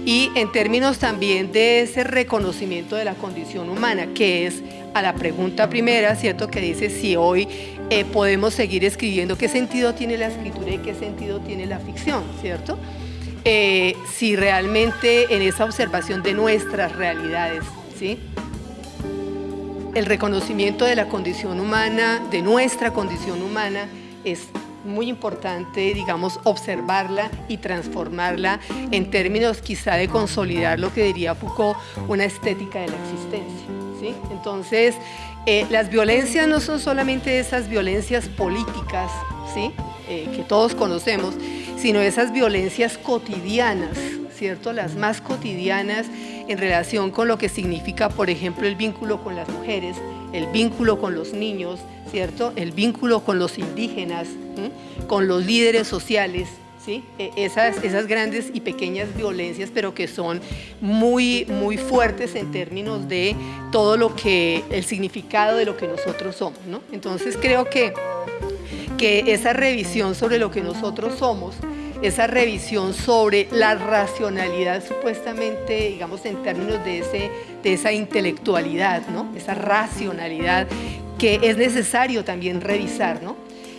y en términos también de ese reconocimiento de la condición humana, que es a la pregunta primera, ¿cierto? Que dice si hoy eh, podemos seguir escribiendo, ¿qué sentido tiene la escritura y qué sentido tiene la ficción, ¿cierto? Eh, si realmente en esa observación de nuestras realidades El reconocimiento de la condición humana, de nuestra condición humana, es muy importante, digamos, observarla y transformarla en términos quizá de consolidar lo que diría Foucault, una estética de la existencia. ¿sí? Entonces, eh, las violencias no son solamente esas violencias políticas ¿sí? Eh, que todos conocemos, sino esas violencias cotidianas, ¿cierto? Las más cotidianas en relación con lo que significa, por ejemplo, el vínculo con las mujeres, el vínculo con los niños, ¿cierto? El vínculo con los indígenas, con los líderes sociales, ¿sí? E, esas, esas grandes y pequeñas violencias, pero que son muy, muy fuertes en términos de todo lo que, el significado de lo que nosotros somos, ¿no? Entonces creo que, que esa revisión sobre lo que nosotros somos esa revisión sobre la racionalidad supuestamente, digamos, en términos de, ese, de esa intelectualidad, ¿no? esa racionalidad que es necesario también revisar, ¿no?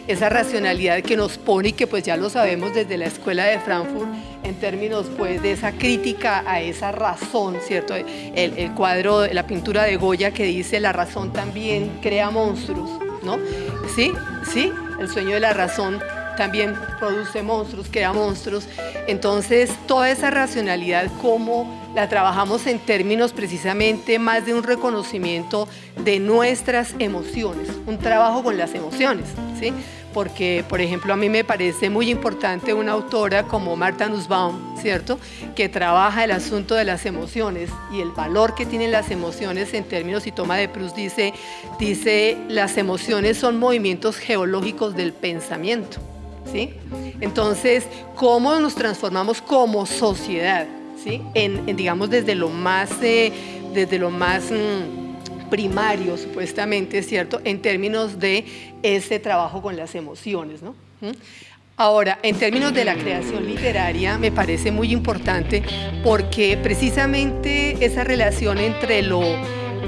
esa racionalidad que nos pone y que pues ya lo sabemos desde la escuela de Frankfurt en términos pues de esa crítica a esa razón, ¿cierto? El, el cuadro, la pintura de Goya que dice la razón también crea monstruos, ¿no? ¿Sí? ¿Sí? El sueño de la razón también produce monstruos, crea monstruos. Entonces, toda esa racionalidad, cómo la trabajamos en términos precisamente más de un reconocimiento de nuestras emociones, un trabajo con las emociones, ¿sí? Porque, por ejemplo, a mí me parece muy importante una autora como Marta Nussbaum, ¿cierto? Que trabaja el asunto de las emociones y el valor que tienen las emociones en términos, y toma de Proust dice, dice, las emociones son movimientos geológicos del pensamiento. ¿Sí? Entonces, ¿cómo nos transformamos como sociedad? ¿sí? En, digamos, desde lo más, eh, desde lo más mm, primario, supuestamente, ¿cierto? En términos de ese trabajo con las emociones, ¿no? ¿Mm? Ahora, en términos de la creación literaria, me parece muy importante porque precisamente esa relación entre lo,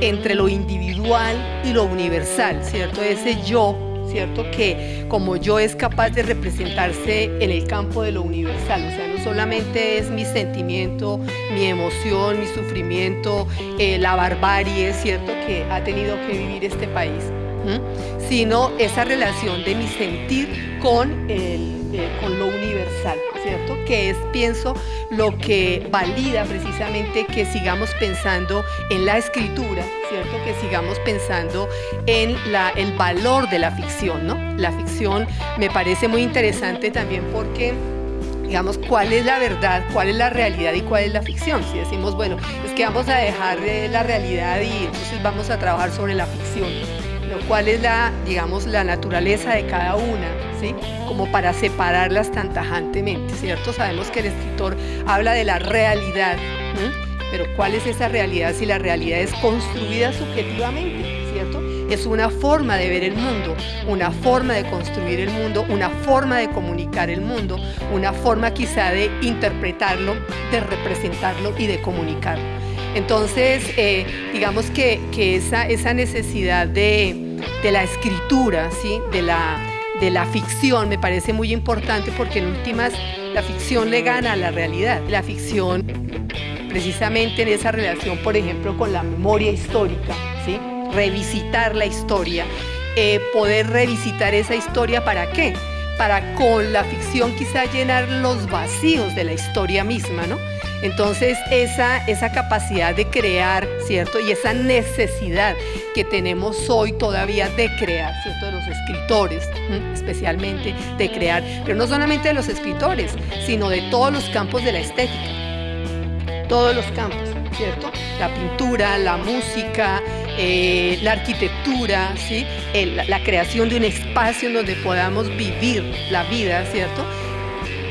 entre lo individual y lo universal, ¿cierto? Ese yo ¿cierto? Que como yo es capaz de representarse en el campo de lo universal, o sea, no solamente es mi sentimiento, mi emoción, mi sufrimiento, eh, la barbarie, ¿cierto? Que ha tenido que vivir este país, sino esa relación de mi sentir con, el, eh, con lo universal, ¿cierto? Que es, pienso, lo que valida precisamente que sigamos pensando en la escritura, ¿cierto? Que sigamos pensando en la, el valor de la ficción, ¿no? La ficción me parece muy interesante también porque digamos, cuál es la verdad, cuál es la realidad y cuál es la ficción. Si decimos, bueno, es que vamos a dejar la realidad y entonces vamos a trabajar sobre la ficción cuál es la, digamos, la naturaleza de cada una, ¿sí? Como para separarlas tan tajantemente, ¿cierto? Sabemos que el escritor habla de la realidad, pero ¿cuál es esa realidad si la realidad es construida subjetivamente, ¿cierto? Es una forma de ver el mundo, una forma de construir el mundo, una forma de comunicar el mundo, una forma quizá de interpretarlo, de representarlo y de comunicarlo. Entonces, eh, digamos que, que esa, esa necesidad de, de la escritura, ¿sí? de, la, de la ficción, me parece muy importante porque en últimas la ficción le gana a la realidad. La ficción, precisamente en esa relación, por ejemplo, con la memoria histórica, ¿sí? revisitar la historia, eh, poder revisitar esa historia, ¿para qué? Para con la ficción quizá llenar los vacíos de la historia misma, ¿no? Entonces, esa, esa capacidad de crear, ¿cierto? Y esa necesidad que tenemos hoy todavía de crear, ¿cierto? De los escritores, especialmente de crear, pero no solamente de los escritores, sino de todos los campos de la estética, todos los campos, ¿cierto? La pintura, la música, eh, la arquitectura, ¿sí? la creación de un espacio en donde podamos vivir la vida, ¿cierto?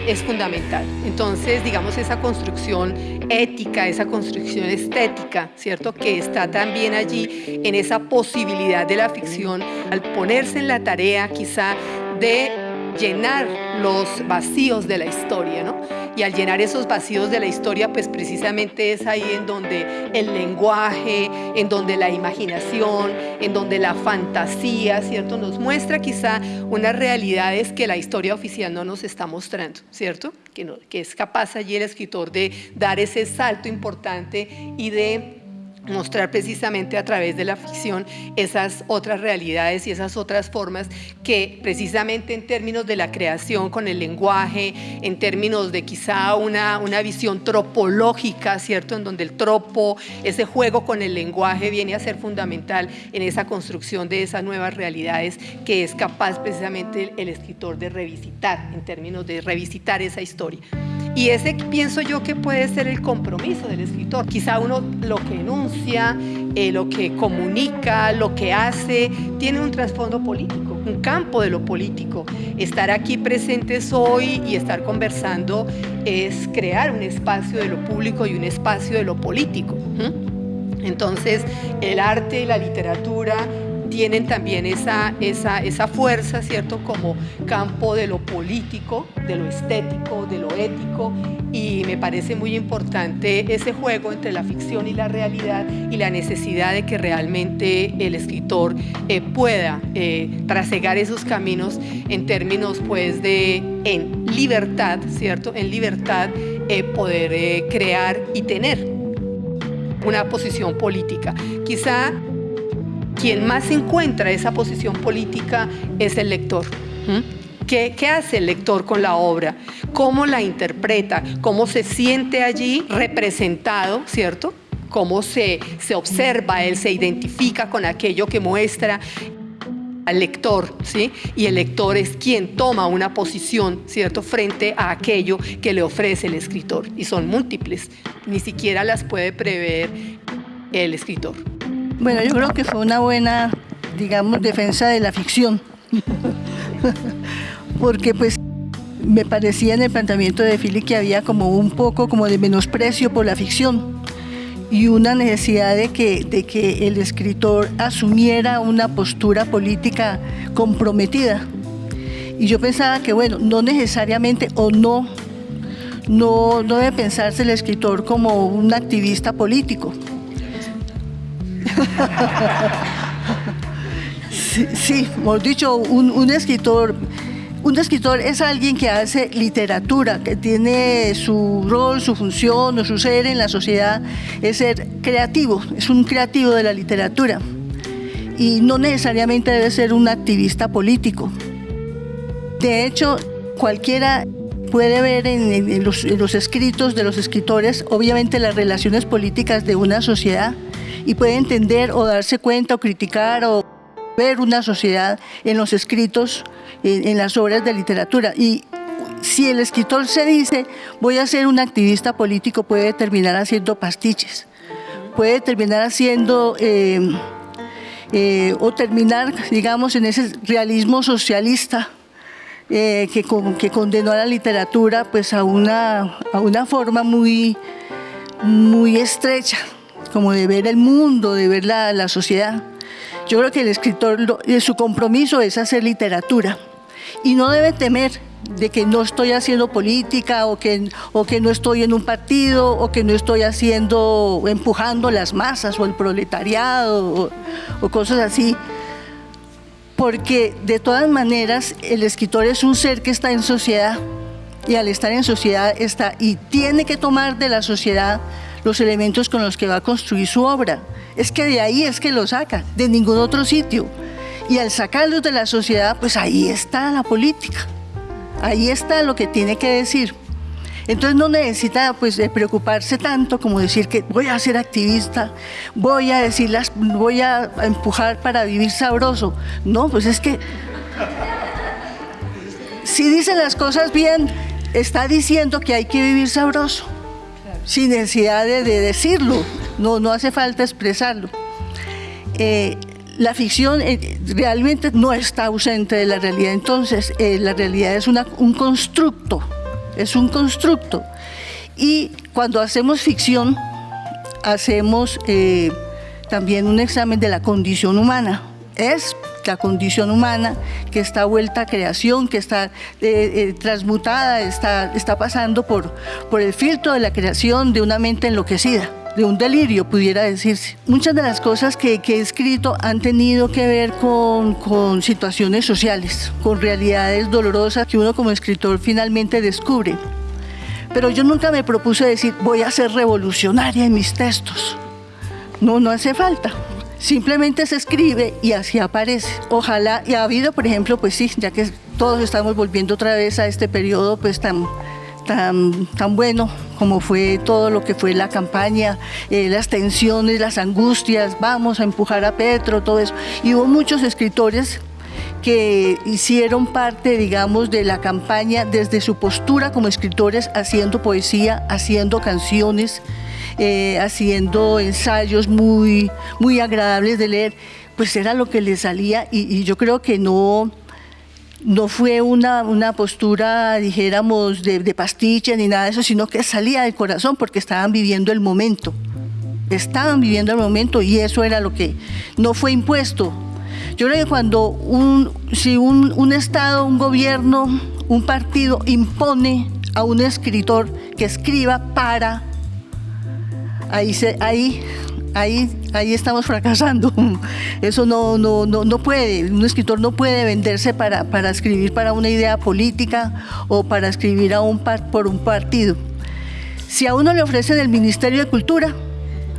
Es fundamental. Entonces, digamos, esa construcción ética, esa construcción estética, ¿cierto? Que está también allí en esa posibilidad de la ficción al ponerse en la tarea quizá de llenar los vacíos de la historia, ¿no? Y al llenar esos vacíos de la historia, pues precisamente es ahí en donde el lenguaje, en donde la imaginación, en donde la fantasía, ¿cierto? Nos muestra quizá unas realidades que la historia oficial no nos está mostrando, ¿cierto? Que, no, que es capaz allí el escritor de dar ese salto importante y de mostrar precisamente a través de la ficción esas otras realidades y esas otras formas que precisamente en términos de la creación con el lenguaje, en términos de quizá una, una visión tropológica, ¿cierto? En donde el tropo, ese juego con el lenguaje viene a ser fundamental en esa construcción de esas nuevas realidades que es capaz precisamente el escritor de revisitar, en términos de revisitar esa historia. Y ese pienso yo que puede ser el compromiso del escritor. Quizá uno lo que enuncia, eh, lo que comunica, lo que hace, tiene un trasfondo político, un campo de lo político. Estar aquí presentes hoy y estar conversando es crear un espacio de lo público y un espacio de lo político. Entonces, el arte y la literatura tienen también esa, esa, esa fuerza, ¿cierto? Como campo de lo político, de lo estético, de lo ético y me parece muy importante ese juego entre la ficción y la realidad y la necesidad de que realmente el escritor eh, pueda eh, trasegar esos caminos en términos pues de en libertad, ¿cierto? En libertad eh, poder eh, crear y tener una posición política. Quizá quien más encuentra esa posición política es el lector. ¿Qué, ¿Qué, hace el lector con la obra? ¿Cómo la interpreta? ¿Cómo se siente allí representado, cierto? ¿Cómo se, se observa él, se identifica con aquello que muestra al lector, ¿sí? Y el lector es quien toma una posición, ¿cierto?, frente a aquello que le ofrece el escritor. Y son múltiples, ni siquiera las puede prever el escritor. Bueno, yo creo que fue una buena, digamos, defensa de la ficción. Porque pues me parecía en el planteamiento de Philip que había como un poco como de menosprecio por la ficción y una necesidad de que, de que el escritor asumiera una postura política comprometida. Y yo pensaba que, bueno, no necesariamente o no, no debe pensarse el escritor como un activista político. Sí, sí, hemos dicho, un, escritor un escritor es alguien que hace literatura, que tiene su rol, su función o su ser en la sociedad, es ser creativo, es un creativo de la literatura y no necesariamente debe ser un activista político. De hecho, cualquiera puede ver en, los, escritos de los escritores, obviamente, las relaciones políticas de una sociedad y puede entender o darse cuenta o criticar o ver una sociedad en los escritos, en, las obras de literatura. Y si el escritor se dice, voy a ser un activista político, puede terminar haciendo pastiches, puede terminar haciendo... Eh, eh, o terminar, digamos, en ese realismo socialista eh, que, que, condenó a la literatura pues, a, una, a una forma muy, muy estrecha, como de ver el mundo, de ver la, la sociedad. Yo creo que el escritor, su compromiso es hacer literatura y no debe temer de que no estoy haciendo política o que, o que no estoy en un partido o que no estoy haciendo, empujando las masas o el proletariado o, cosas así. Porque de todas maneras el escritor es un ser que está en sociedad y al estar en sociedad está y tiene que tomar de la sociedad los elementos con los que va a construir su obra. Es que de ahí es que lo saca, de ningún otro sitio. Y al sacarlos de la sociedad, pues ahí está la política. Ahí está lo que tiene que decir. Entonces no necesita pues preocuparse tanto como decir que voy a ser activista, voy a decirlas, voy a empujar para vivir sabroso. No, pues es que si dice las cosas bien, está diciendo que hay que vivir sabroso, sin necesidad de, decirlo, no, hace falta expresarlo. Eh, la ficción eh, realmente no está ausente de la realidad, entonces eh, la realidad es un constructo, es un constructo. Y cuando hacemos ficción, hacemos también un examen de la condición humana. Es la condición humana que está vuelta a creación, que está transmutada, está, está pasando por, por el filtro de la creación de una mente enloquecida de un delirio, pudiera decirse. Muchas de las cosas que, he escrito han tenido que ver con, con situaciones sociales, con realidades dolorosas que uno como escritor finalmente descubre. Pero yo nunca me propuse decir, voy a ser revolucionaria en mis textos. No, no hace falta. Simplemente se escribe y así aparece. Ojalá, y ha habido, por ejemplo, pues sí, ya que todos estamos volviendo otra vez a este periodo pues tan tan, tan bueno como fue todo lo que fue la campaña, eh, las tensiones, las angustias, vamos a empujar a Petro, todo eso. Y hubo muchos escritores que hicieron parte, digamos, de la campaña desde su postura como escritores, haciendo poesía, haciendo canciones, eh, haciendo ensayos muy, muy agradables de leer, pues era lo que les salía y yo creo que no, no fue una, una postura, dijéramos, de, de, pastiche ni nada de eso, sino que salía del corazón porque estaban viviendo el momento. Estaban viviendo el momento y eso era lo que no fue impuesto. Yo creo que cuando un, si un, un Estado, un gobierno, un partido impone a un escritor que escriba para, ahí, se, ahí ahí, ahí estamos fracasando. Eso no, no, no, no puede, un escritor no puede venderse para, para escribir para una idea política o para escribir a un por un partido. Si a uno le ofrecen el Ministerio de Cultura,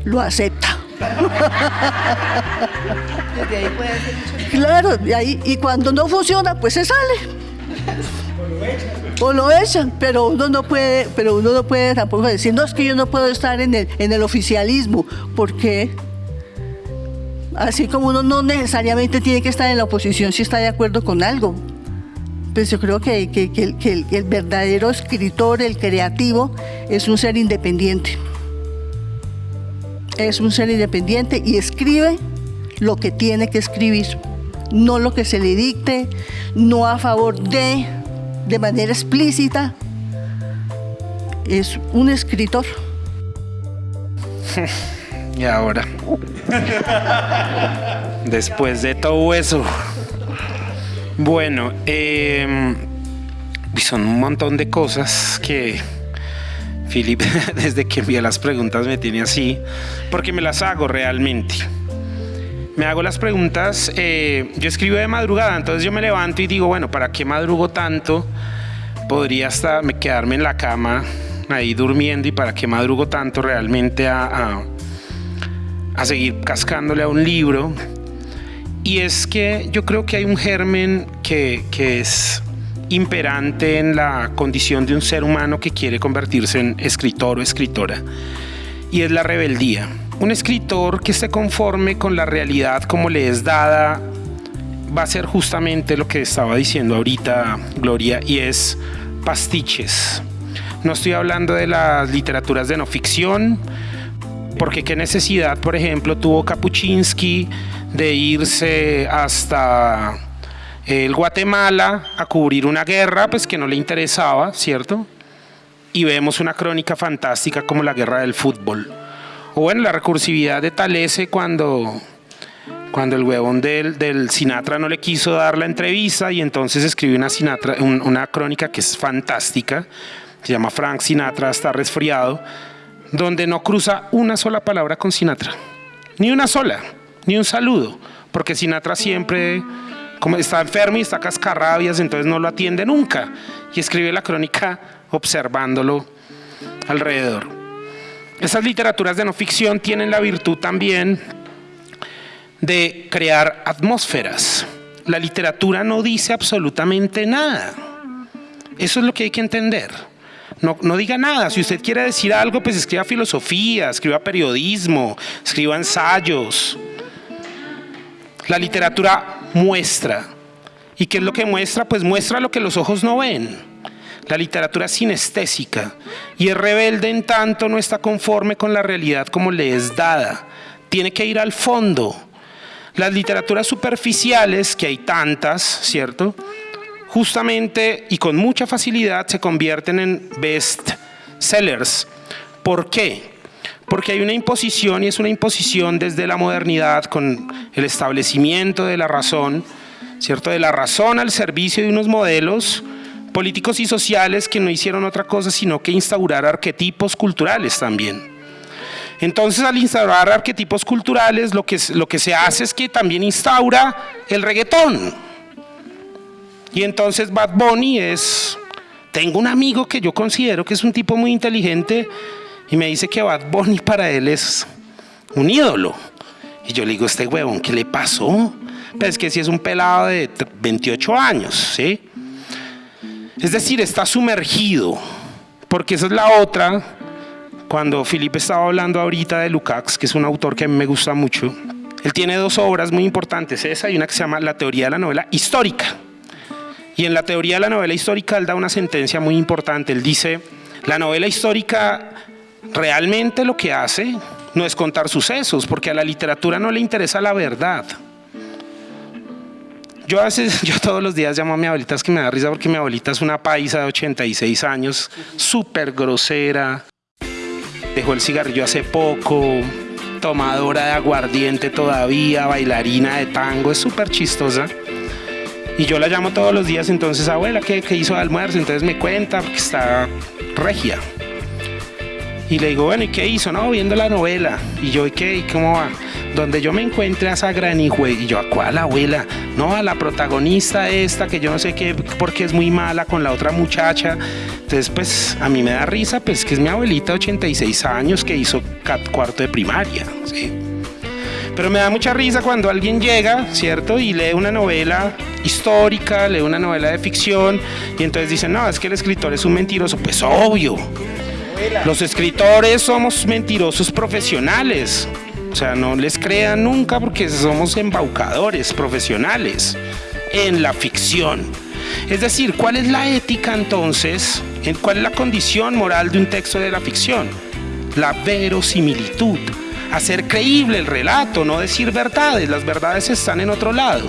lo acepta. Claro, y, ahí, y cuando no funciona, pues se sale o lo echan, pero uno no puede, pero uno no puede tampoco decir, no es que yo no puedo estar en el, en el oficialismo, porque así como uno no necesariamente tiene que estar en la oposición si está de acuerdo con algo. Pues yo creo que, el, el verdadero escritor, el creativo, es un ser independiente. Es un ser independiente y escribe lo que tiene que escribir, no lo que se le dicte, no a favor de, de manera explícita, es un escritor. y ahora, después de todo eso, bueno, em, son un montón de cosas que Philip, desde que envía las preguntas, me tiene así, porque me las hago realmente. Me hago las preguntas, eh, yo escribo de madrugada, entonces yo me levanto y digo, bueno, ¿para qué madrugo tanto? Podría hasta quedarme en la cama ahí durmiendo y para qué madrugo tanto realmente a, a seguir cascándole a un libro. Y es que yo creo que hay un germen que, que es imperante en la condición de un ser humano que quiere convertirse en escritor o escritora, y es la rebeldía. Un escritor que esté conforme con la realidad como le es dada va a ser justamente lo que estaba diciendo ahorita Gloria, y es pastiches. No estoy hablando de las literaturas de no ficción, porque qué necesidad, por ejemplo, tuvo Kapuczynski de irse hasta el Guatemala a cubrir una guerra pues que no le interesaba, ¿cierto? Y vemos una crónica fantástica como la guerra del fútbol. O bueno, la recursividad de Talese cuando, cuando el huevón del, Sinatra no le quiso dar la entrevista y entonces escribió una, Sinatra, una crónica que es fantástica, se llama Frank Sinatra está resfriado, donde no cruza una sola palabra con Sinatra, ni una sola, ni un saludo, porque Sinatra siempre como está enfermo y está cascarrabias, entonces no lo atiende nunca. Y escribe la crónica observándolo alrededor. Esas literaturas de no ficción tienen la virtud también de crear atmósferas. La literatura no dice absolutamente nada. Eso es lo que hay que entender. No, diga nada. Si usted quiere decir algo, pues escriba filosofía, escriba periodismo, escriba ensayos. La literatura muestra. ¿Y qué es lo que muestra? Pues muestra lo que los ojos no ven. La literatura es sinestésica y es rebelde en tanto no está conforme con la realidad como le es dada. Tiene que ir al fondo. Las literaturas superficiales, que hay tantas, ¿cierto? Justamente y con mucha facilidad se convierten en best sellers. ¿Por qué? porque hay una imposición y es una imposición desde la modernidad con el establecimiento de la razón, ¿cierto? De la razón al servicio de unos modelos políticos y sociales que no hicieron otra cosa sino que instaurar arquetipos culturales también. Entonces al instaurar arquetipos culturales lo que, lo que se hace es que también instaura el reggaetón. Y entonces Bad Bunny es... Tengo un amigo que yo considero que es un tipo muy inteligente y me dice que Bad Bunny para él es un ídolo. Y yo le digo, este huevón, ¿qué le pasó? Pues que si es un pelado de 28 años, ¿sí? Es decir, está sumergido, porque esa es la otra, cuando Felipe estaba hablando ahorita de Lukács, que es un autor que a mí me gusta mucho, él tiene dos obras muy importantes, esa y una que se llama La teoría de la novela histórica. Y en la teoría de la novela histórica él da una sentencia muy importante, él dice, la novela histórica realmente lo que hace no es contar sucesos, porque a la literatura no le interesa la verdad. Yo yo todos los días llamo a mi abuelita, es que me da risa porque mi abuelita es una paisa de 86 años, súper grosera, dejó el cigarrillo hace poco, tomadora de aguardiente todavía, bailarina de tango, es súper chistosa. Y yo la llamo todos los días, entonces, abuela, ¿qué, ¿qué, hizo de almuerzo? Entonces me cuenta, porque está regia. Y le digo, bueno, ¿y qué hizo? No, viendo la novela. Y yo, ¿y qué? ¿Y cómo va? Donde yo me encuentre a esa gran hijo, y yo, ¿a cuál abuela? No, a la protagonista esta, que yo no sé qué, porque es muy mala con la otra muchacha. Entonces, pues, a mí me da risa, pues, que es mi abuelita, 86 años, que hizo cuarto de primaria, ¿sí? Pero me da mucha risa cuando alguien llega, ¿cierto? Y lee una novela histórica, lee una novela de ficción, y entonces dicen, no, es que el escritor es un mentiroso. Pues obvio, los escritores somos mentirosos profesionales. O sea, no les crean nunca porque somos embaucadores profesionales en la ficción. Es decir, ¿cuál es la ética entonces? ¿Cuál es la condición moral de un texto de la ficción? La verosimilitud. Hacer creíble el relato, no decir verdades. Las verdades están en otro lado.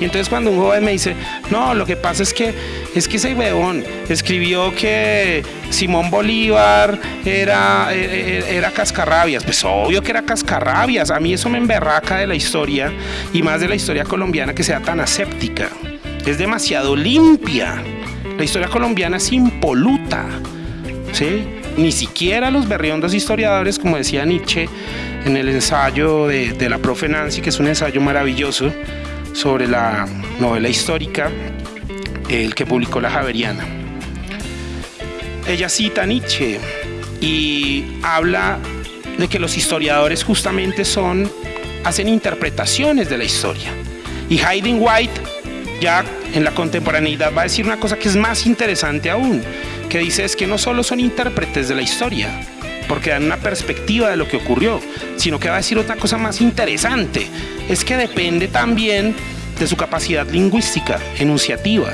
Y entonces cuando un joven me dice, no, lo que pasa es que es que ese weón escribió que Simón Bolívar era, era, e, e, era cascarrabias. Pues obvio que era cascarrabias. A mí eso me emberraca de la historia y más de la historia colombiana que sea tan aséptica. Es demasiado limpia. La historia colombiana es impoluta. ¿sí? Ni siquiera los berriondos historiadores, como decía Nietzsche en el ensayo de la profe Nancy, que es un ensayo maravilloso sobre la novela histórica, el que publicó la Javeriana. Ella cita a Nietzsche y habla de que los historiadores justamente son, hacen interpretaciones de la historia. Y Hayden White ya en la contemporaneidad va a decir una cosa que es más interesante aún, que dice es que no solo son intérpretes de la historia, porque dan una perspectiva de lo que ocurrió, sino que va a decir otra cosa más interesante, es que depende también de su capacidad lingüística, enunciativa.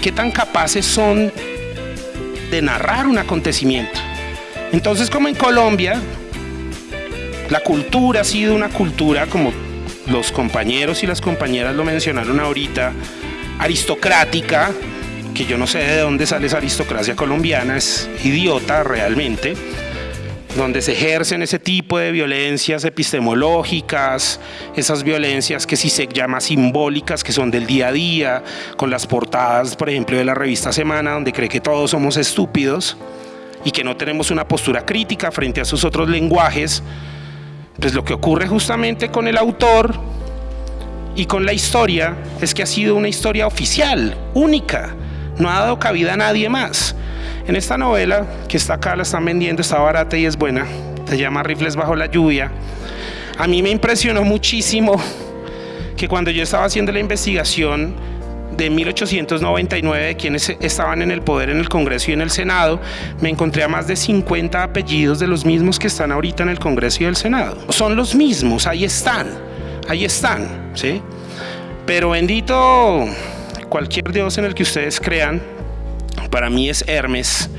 ¿Qué tan capaces son de narrar un acontecimiento? Entonces, como en Colombia, la cultura ha sido una cultura, como los compañeros y las compañeras lo mencionaron ahorita, aristocrática, que yo no sé de dónde sale esa aristocracia colombiana, es idiota realmente, donde se ejercen ese tipo de violencias epistemológicas, esas violencias que si se llama simbólicas, que son del día a día, con las portadas, por ejemplo, de la revista Semana, donde cree que todos somos estúpidos y que no tenemos una postura crítica frente a sus otros lenguajes, pues lo que ocurre justamente con el autor y con la historia es que ha sido una historia oficial, única, no ha dado cabida a nadie más. En esta novela, que está acá, la están vendiendo, está barata y es buena, se llama Rifles bajo la lluvia. A mí me impresionó muchísimo que cuando yo estaba haciendo la investigación de 1899 de quienes estaban en el poder en el Congreso y en el Senado, me encontré a más de 50 apellidos de los mismos que están ahorita en el Congreso y el Senado. Son los mismos, ahí están, ahí están, ¿sí? Pero bendito cualquier dios en el que ustedes crean, para mí es Hermes,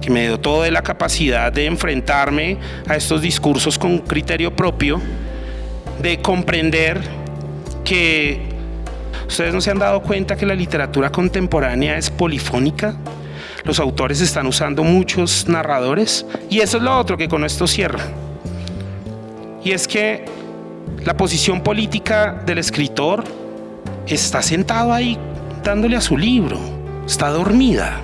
que me dotó de la capacidad de enfrentarme a estos discursos con criterio propio, de comprender que ustedes no se han dado cuenta que la literatura contemporánea es polifónica. Los autores están usando muchos narradores y eso es lo otro que con esto cierra. Y es que la posición política del escritor está sentado ahí dándole a su libro, está dormida.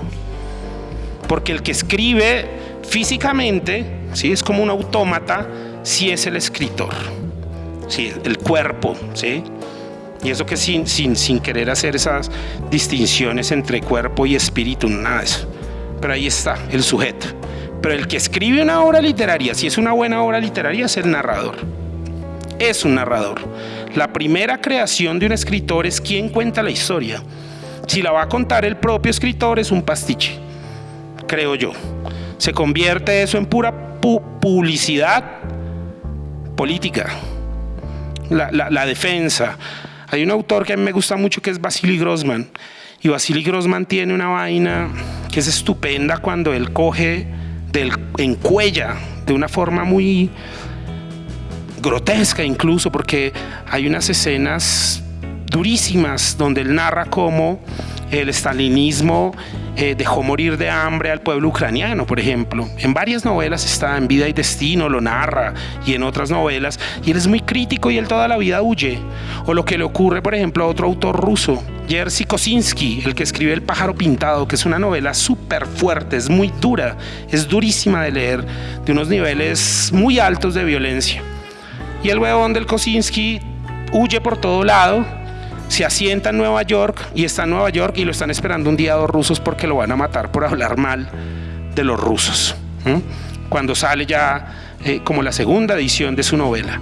Porque el que escribe físicamente, ¿sí? es como un autómata, si es el escritor, ¿sí? el cuerpo. ¿sí? Y eso que sin, sin, sin querer hacer esas distinciones entre cuerpo y espíritu, nada de eso. Pero ahí está, el sujeto. Pero el que escribe una obra literaria, si es una buena obra literaria, es el narrador. Es un narrador. La primera creación de un escritor es quien cuenta la historia. Si la va a contar el propio escritor es un pastiche, creo yo. Se convierte eso en pura publicidad política. La, defensa. Hay un autor que a mí me gusta mucho que es Vasily Grossman. Y Vasily Grossman tiene una vaina que es estupenda cuando él coge del encuella de una forma muy grotesca incluso porque hay unas escenas durísimas donde él narra cómo el stalinismo eh, dejó morir de hambre al pueblo ucraniano, por ejemplo. En varias novelas está, en Vida y Destino lo narra y en otras novelas, y él es muy crítico y él toda la vida huye. O lo que le ocurre, por ejemplo, a otro autor ruso, Jerzy Kosinski, el que escribe El pájaro pintado, que es una novela súper fuerte, es muy dura, es durísima de leer, de unos niveles muy altos de violencia. Y el huevón del Kosinski huye por todo lado, se asienta en Nueva York y está en Nueva York y lo están esperando un día dos rusos porque lo van a matar por hablar mal de los rusos. Cuando sale ya eh, como la segunda edición de su novela.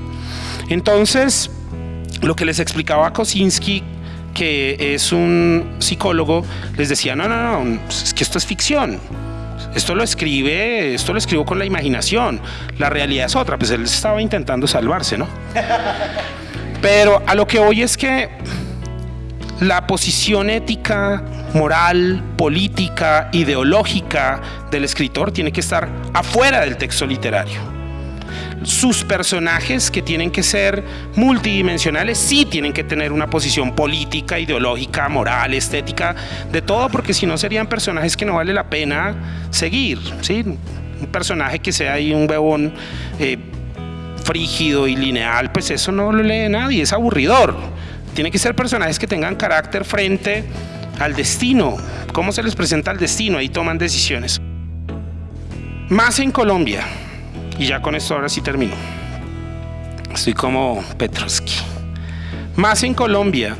Entonces, lo que les explicaba a Kosinski, que es un psicólogo, les decía, no, no, no, es que esto es ficción. Esto lo escribe, esto lo escribo con la imaginación. La realidad es otra, pues él estaba intentando salvarse, ¿no? Pero a lo que hoy es que la posición ética, moral, política, ideológica del escritor tiene que estar afuera del texto literario. sus personajes que tienen que ser multidimensionales, sí tienen que tener una posición política, ideológica, moral, estética, de todo, porque si no serían personajes que no vale la pena seguir, ¿sí? Un personaje que sea ahí un bebón eh, frígido y lineal, pues eso no lo lee nadie, es aburridor. Tiene que ser personajes que tengan carácter frente al destino, cómo se les presenta el destino, ahí toman decisiones. Más en Colombia, y ya con esto ahora sí termino. Estoy como Petrovsky. Más en Colombia,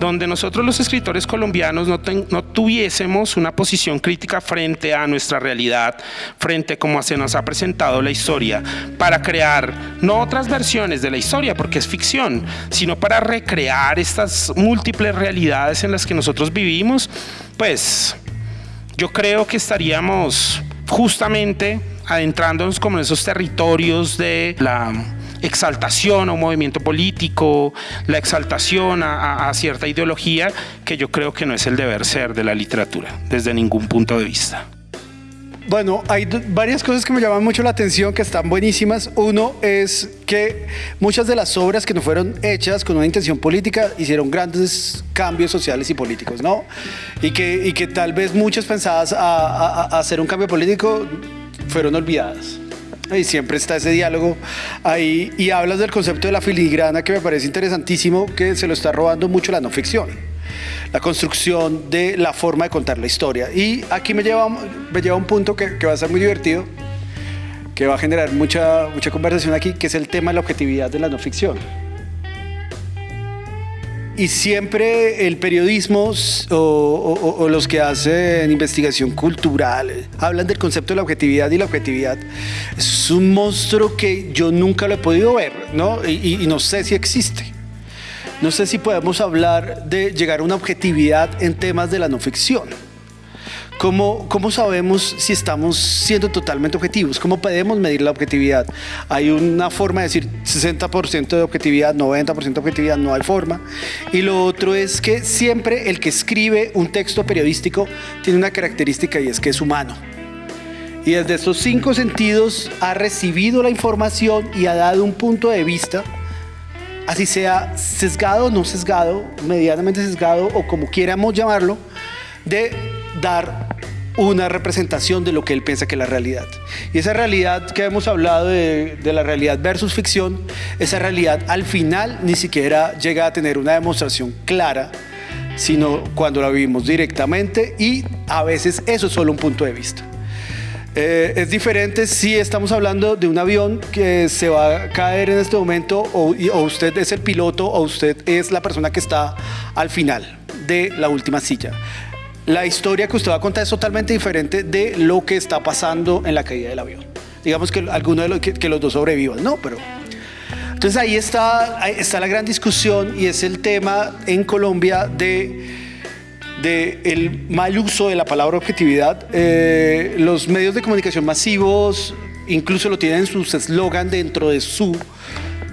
donde nosotros los escritores colombianos no, tuviésemos una posición crítica frente a nuestra realidad, frente a cómo se nos ha presentado la historia, para crear no otras versiones de la historia, porque es ficción, sino para recrear estas múltiples realidades en las que nosotros vivimos, pues yo creo que estaríamos justamente adentrándonos como en esos territorios de la exaltación a un movimiento político, la exaltación a, cierta ideología, que yo creo que no es el deber ser de la literatura, desde ningún punto de vista. Bueno, hay varias cosas que me llaman mucho la atención, que están buenísimas. Uno es que muchas de las obras que no fueron hechas con una intención política hicieron grandes cambios sociales y políticos, ¿no? Y que, y que tal vez muchas pensadas a hacer un cambio político fueron olvidadas. Y siempre está ese diálogo ahí. Y hablas del concepto de la filigrana que me parece interesantísimo, que se lo está robando mucho la no ficción. La construcción de la forma de contar la historia. Y aquí me lleva, me lleva a un punto que, va a ser muy divertido, que va a generar mucha, mucha conversación aquí, que es el tema de la objetividad de la no ficción y siempre el periodismo o, los que hacen investigación cultural hablan del concepto de la objetividad y la objetividad es un monstruo que yo nunca lo he podido ver, ¿no? y no sé si existe. No sé si podemos hablar de llegar a una objetividad en temas de la no ficción. ¿Cómo, ¿Cómo sabemos si estamos siendo totalmente objetivos? ¿Cómo podemos medir la objetividad? Hay una forma de decir 60% de objetividad, 90% de objetividad, no hay forma. Y lo otro es que siempre el que escribe un texto periodístico tiene una característica y es que es humano. Y desde esos cinco sentidos ha recibido la información y ha dado un punto de vista, así sea sesgado o no sesgado, medianamente sesgado o como quieramos llamarlo, de dar una representación de lo que él piensa que es la realidad. Y esa realidad que hemos hablado de, la realidad versus ficción, esa realidad al final ni siquiera llega a tener una demostración clara, sino cuando la vivimos directamente y a veces eso es solo un punto de vista. Eh, es diferente si estamos hablando de un avión que se va a caer en este momento o, o usted es el piloto o usted es la persona que está al final de la última silla la historia que usted va a contar es totalmente diferente de lo que está pasando en la caída del avión. Digamos que alguno de los, que, los dos sobrevivan, ¿no? Pero entonces ahí está, está la gran discusión y es el tema en Colombia de, de el mal uso de la palabra objetividad. Eh, los medios de comunicación masivos incluso lo tienen en sus eslogan dentro de, su,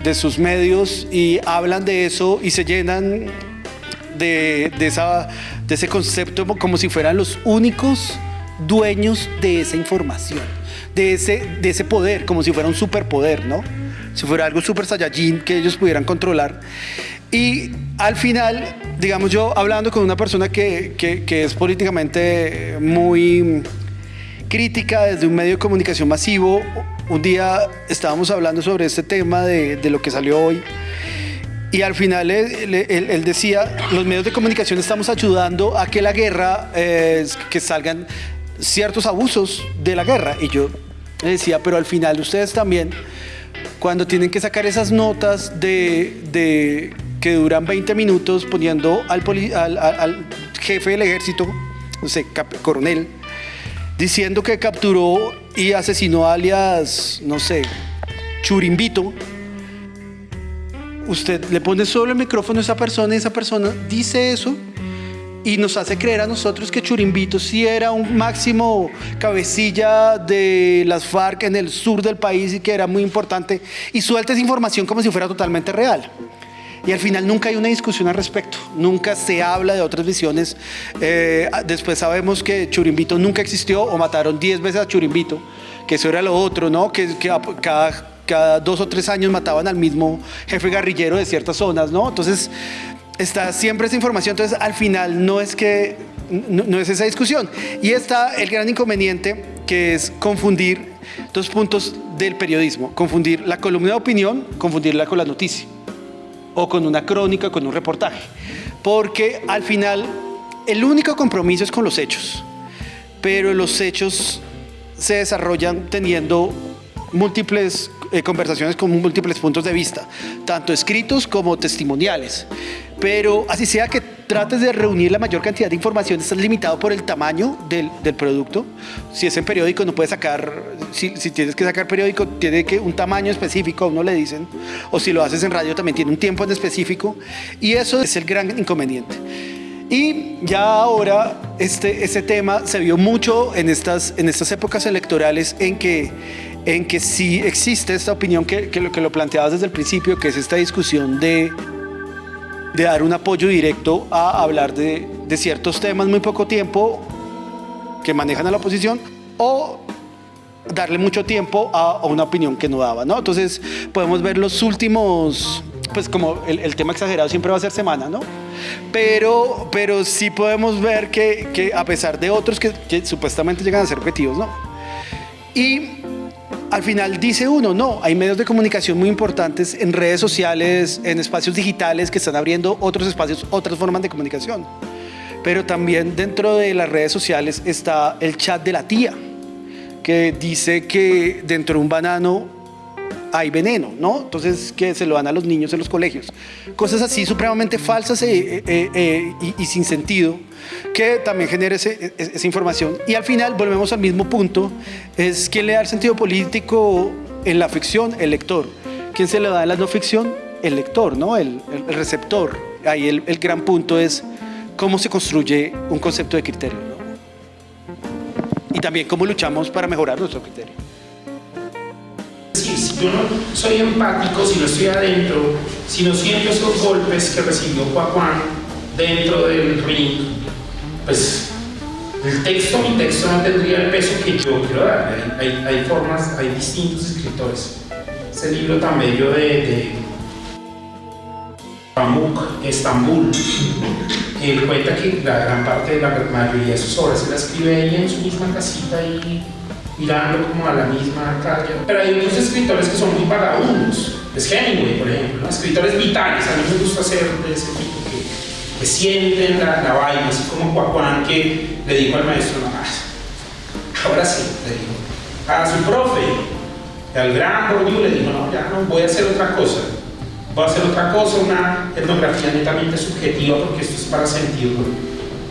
de sus medios y hablan de eso y se llenan de, esa de ese concepto como si fueran los únicos dueños de esa información, de ese, de ese poder, como si fuera un superpoder, ¿no? Si fuera algo super saiyajin que ellos pudieran controlar. Y al final, digamos yo, hablando con una persona que, que, es políticamente muy crítica desde un medio de comunicación masivo, un día estábamos hablando sobre este tema de lo que salió hoy y al final él, decía, los medios de comunicación estamos ayudando a que la guerra, eh, que salgan ciertos abusos de la guerra. Y yo le decía, pero al final ustedes también, cuando tienen que sacar esas notas de, que duran 20 minutos poniendo al, al, jefe del ejército, no sé, coronel, diciendo que capturó y asesinó alias, no sé, Churimbito, usted le pone solo el micrófono a esa persona y esa persona dice eso y nos hace creer a nosotros que Churimbito sí era un máximo cabecilla de las FARC en el sur del país y que era muy importante y suelta esa información como si fuera totalmente real. Y al final nunca hay una discusión al respecto, nunca se habla de otras visiones. Eh, después sabemos que Churimbito nunca existió o mataron 10 veces a Churimbito, que eso era lo otro, ¿no? Que, que cada cada dos o tres años mataban al mismo jefe guerrillero de ciertas zonas, ¿no? Entonces, está siempre esa información, entonces al final no es que, no, es esa discusión. Y está el gran inconveniente que es confundir dos puntos del periodismo, confundir la columna de opinión, confundirla con la noticia, o con una crónica, con un reportaje, porque al final el único compromiso es con los hechos, pero los hechos se desarrollan teniendo múltiples eh, conversaciones con múltiples puntos de vista, tanto escritos como testimoniales. Pero así sea que trates de reunir la mayor cantidad de información, estás limitado por el tamaño del, del producto. Si es en periódico, no puedes sacar, si, si, tienes que sacar periódico, tiene que un tamaño específico, a uno le dicen, o si lo haces en radio, también tiene un tiempo en específico, y eso es el gran inconveniente. Y ya ahora este, este tema se vio mucho en estas, en estas épocas electorales en que, en que sí existe esta opinión que, que, lo, que lo planteabas desde el principio, que es esta discusión de, de dar un apoyo directo a hablar de, de ciertos temas muy poco tiempo que manejan a la oposición o darle mucho tiempo a, a una opinión que no daba, ¿no? Entonces podemos ver los últimos, pues como el, el tema exagerado siempre va a ser semana, ¿no? Pero, pero sí podemos ver que, que a pesar de otros que, que, supuestamente llegan a ser objetivos, ¿no? Y al final dice uno, no, hay medios de comunicación muy importantes en redes sociales, en espacios digitales que están abriendo otros espacios, otras formas de comunicación. Pero también dentro de las redes sociales está el chat de la tía, que dice que dentro de un banano hay veneno, ¿no? Entonces que se lo dan a los niños en los colegios. Cosas así supremamente falsas eh, eh, eh, y, sin sentido que también genera esa información. Y al final volvemos al mismo punto, es quién le da el sentido político en la ficción, el lector. ¿Quién se le da en la no ficción? El lector, ¿no? El, el receptor. Ahí el, el, gran punto es cómo se construye un concepto de criterio, ¿no? Y también cómo luchamos para mejorar nuestro criterio si yo no soy empático, si no estoy adentro, si no siento esos golpes que recibió Juan dentro del ring, pues el texto, mi texto no tendría el peso que yo quiero darle. Hay, hay, hay formas, hay distintos escritores. Ese libro tan bello de, de Pamuk, Estambul, él cuenta que la gran parte de la mayoría de sus obras se la escribe ahí en su misma casita y mirando como a la misma calle. Pero hay otros escritores que son muy vagabundos. Es Hemingway, por ejemplo, escritores vitales. A mí me gusta hacer de ese tipo que, que sienten la, la, vaina, así como Juan que le dijo al maestro, no. Ahora sí, le dijo. A su profe, al gran Bourdieu, le dijo, no, ya no, voy a hacer otra cosa. Voy a hacer otra cosa, una etnografía netamente subjetiva, porque esto es para sentirlo.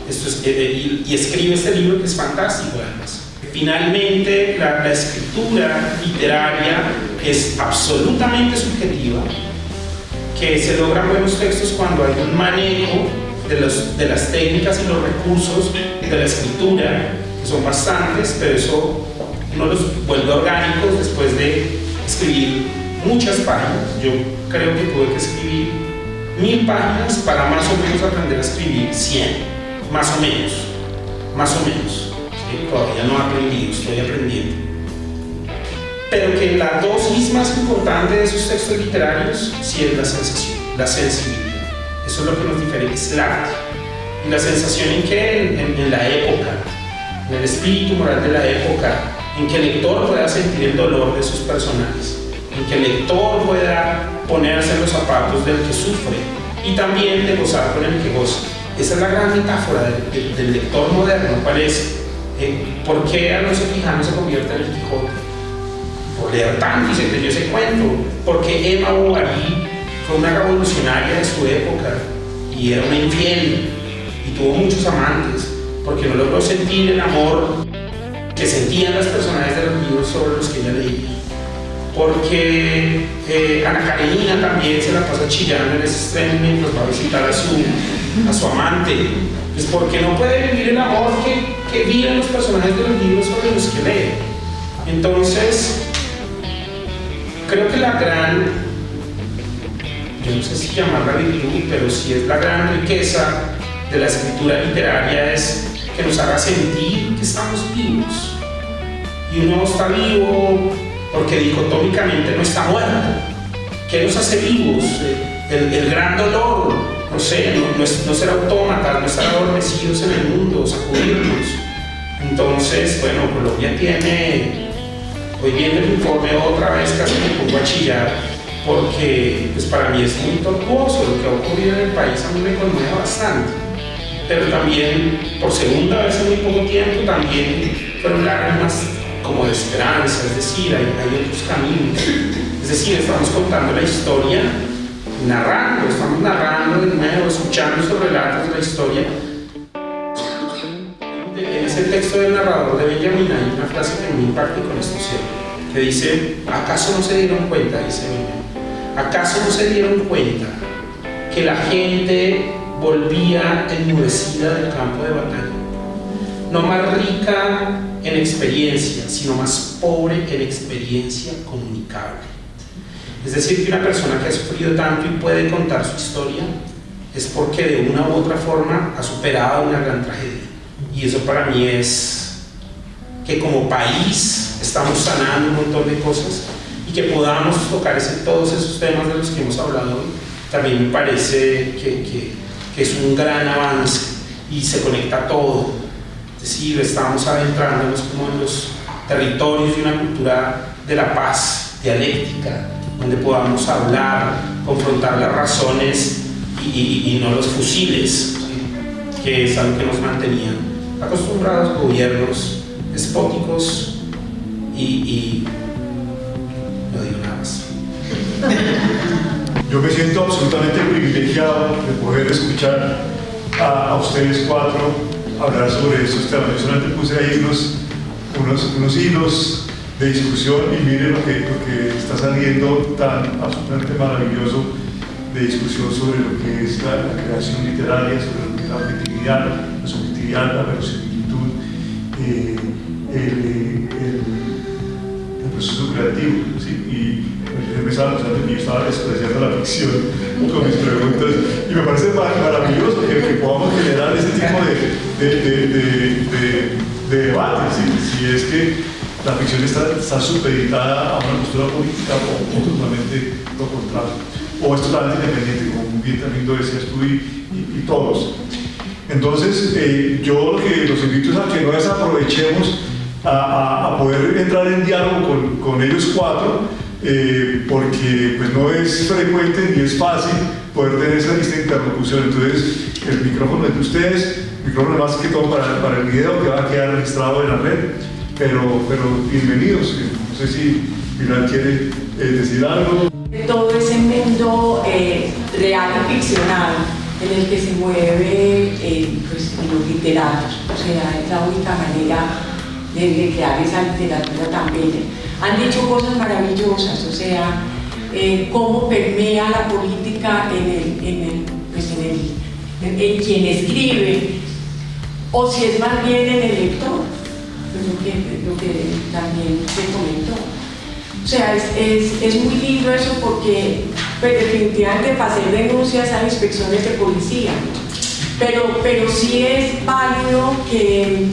Esto es, eh, y, y escribe este libro que es fantástico, además. Finalmente, la, escritura literaria es absolutamente subjetiva, que se logran buenos textos cuando hay un manejo de las técnicas y los recursos de la escritura, que son bastantes, pero eso uno los vuelve orgánicos después de escribir muchas páginas. Yo creo que tuve que escribir mil páginas para más o menos aprender a escribir 100, más o menos, más o menos todavía no he aprendido, estoy aprendiendo. Pero que la dosis más importante de esos textos literarios sí es la sensación, la sensibilidad. Eso es lo que nos diferencia, el arte. Y la sensación en que en, en, en la época, en el espíritu moral de la época, en que el lector pueda sentir el dolor de sus personajes, en que el lector pueda ponerse en los zapatos del que sufre y también de gozar con el que goza. Esa es la gran metáfora del, del, lector moderno, parece eh, ¿Por qué Alonso Quijano se convierte en el Quijote? Por leer tanto y se creyó ese cuento. Porque Emma Bovary fue una revolucionaria de su época y era una infiel y tuvo muchos amantes porque no logró sentir el amor que sentían las personajes de los libros sobre los que ella leía. Porque eh, Ana Karenina también se la pasa chillando en ese extremo mientras va a visitar a su, a su amante. Pues porque no puede vivir el amor que que viven los personajes de los libros sobre los que lee. Entonces, creo que la gran, yo no sé si llamarla virtud, pero si es la gran riqueza de la escritura literaria es que nos haga sentir que estamos vivos. Y uno está vivo porque dicotómicamente no está muerto. ¿Qué nos hace vivos? El, el gran dolor, no sé, no, no, ser autómatas, no estar adormecidos en el mundo, sacudirnos. Entonces, bueno, Colombia tiene, hoy viendo el informe otra vez casi me pongo a chillar, porque pues para mí es muy tortuoso lo que ha ocurrido en el país, a mí me conmueve bastante. Pero también, por segunda vez en muy poco tiempo, también fueron lágrimas como de esperanza, es decir, hay, otros caminos. Es decir, estamos contando la historia, narrando, estamos narrando de nuevo, escuchando esos relatos de la historia. Ese texto del narrador de Benjamin hay una frase que me impacta con esto cierto, que dice, ¿acaso no se dieron cuenta? Dice Benjamin, ¿acaso no se dieron cuenta que la gente volvía enmudecida del campo de batalla? No más rica en experiencia, sino más pobre en experiencia comunicable. Es decir, que una persona que ha sufrido tanto y puede contar su historia es porque de una u otra forma ha superado una gran tragedia. Y eso para mí es que como país estamos sanando un montón de cosas y que podamos tocar ese, todos esos temas de los que hemos hablado hoy, también me parece que, que, es un gran avance y se conecta todo. Decir, estamos adentrándonos como en los territorios de una cultura de la paz, dialéctica, donde podamos hablar, confrontar las razones y, no los fusiles, que es algo que nos mantenían acostumbrados gobiernos despóticos y, no digo nada más. Yo me siento absolutamente privilegiado de poder escuchar a, ustedes cuatro hablar sobre estos temas. Yo solamente puse ahí unos, unos, hilos de discusión y miren lo que, lo que está saliendo tan absolutamente maravilloso de discusión sobre lo que es la, creación literaria, sobre lo que es la objetividad, la la verosimilitud, eh, el, el, el, proceso creativo. ¿sí? Y me estaba pensando que yo estaba despreciando la ficción con mis preguntas y me parece maravilloso que, que podamos generar ese tipo de, de, de, de debate, si, es que la ficción está, está supeditada a una postura política o, totalmente lo contrario, o es totalmente independiente, como bien también lo decías tú y, todos. Entonces, eh, yo lo que los invito es a que no desaprovechemos a, poder entrar en diálogo con, con ellos cuatro, eh, porque pues, no es frecuente ni es fácil poder tener esa, esta interlocución. Entonces, el micrófono es de ustedes, micrófono más que todo para, el video que va a quedar registrado en la red, pero, pero bienvenidos. No sé si Pilar quiere eh, decir algo. Todo ese mundo real y ficcional en el que se mueve eh, pues, los literatos, o sea, es la única manera de, crear esa literatura también. Han dicho cosas maravillosas, o sea, cómo permea la política en, el, en, el, pues en, el, en quien escribe, o si es más bien en el lector, lo que, lo que también se comentó. O sea, es, es, muy lindo eso porque pues, definitivamente hacer denuncias hay inspecciones de policía, pero, pero sí es válido que,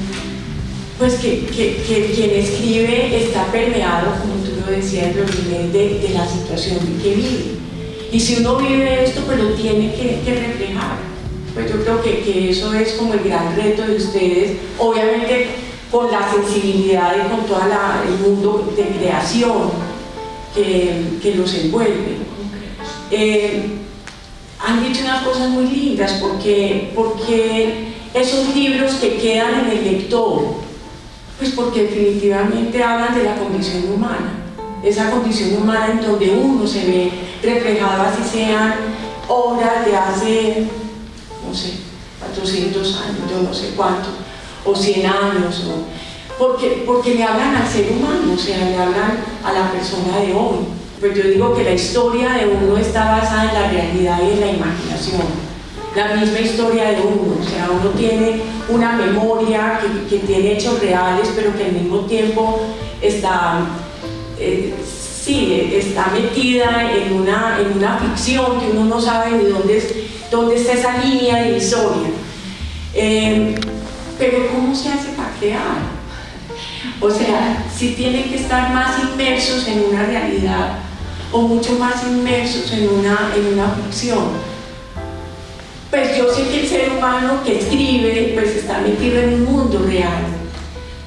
pues que, que, quien escribe está permeado, como tú lo decías, de, de la situación que vive. Y si uno vive esto, pues lo tiene que, que reflejar pues yo creo que, que, eso es como el gran reto de ustedes, obviamente con la sensibilidad y con todo el mundo de creación que, que los envuelve. Eh, han dicho unas cosas muy lindas porque, porque esos libros que quedan en el lector, pues porque definitivamente hablan de la condición humana, esa condición humana en donde uno se ve reflejado así sean obras de hace no sé, 400 años, yo no sé cuánto, o 100 años, porque, porque le hablan al ser humano, o sea, le hablan a la persona de hoy. Pues yo digo que la historia de uno está basada en la realidad y en la imaginación. La misma historia de uno, o sea, uno tiene una memoria que, tiene hechos reales, pero que al mismo tiempo está, eh, sí, está metida en una, en una ficción que uno no sabe de dónde es dónde está esa línea divisoria. Eh, pero ¿cómo se hace para crear? O sea, si tienen que estar más inmersos en una realidad o mucho más inmersos en una, en una ficción. Pues yo sé que el ser humano que escribe pues está metido en un mundo real,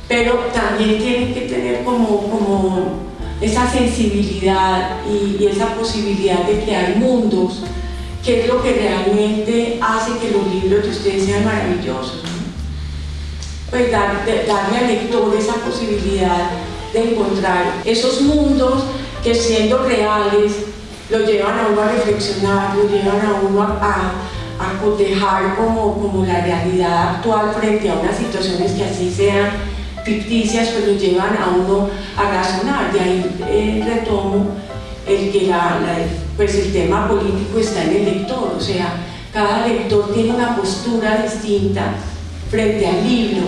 pero también tienen que tener como, como esa sensibilidad y, y esa posibilidad de crear mundos que es lo que realmente hace que los libros de ustedes sean maravillosos. Pues darle al lector esa posibilidad de encontrar esos mundos que siendo reales lo llevan a uno a reflexionar, lo llevan a uno a, a, cotejar como, como la realidad actual frente a unas situaciones que así sean ficticias, pues lo llevan a uno a razonar. De ahí eh, retomo el que la, pues el tema político está en el lector, o sea, cada lector tiene una postura distinta frente al libro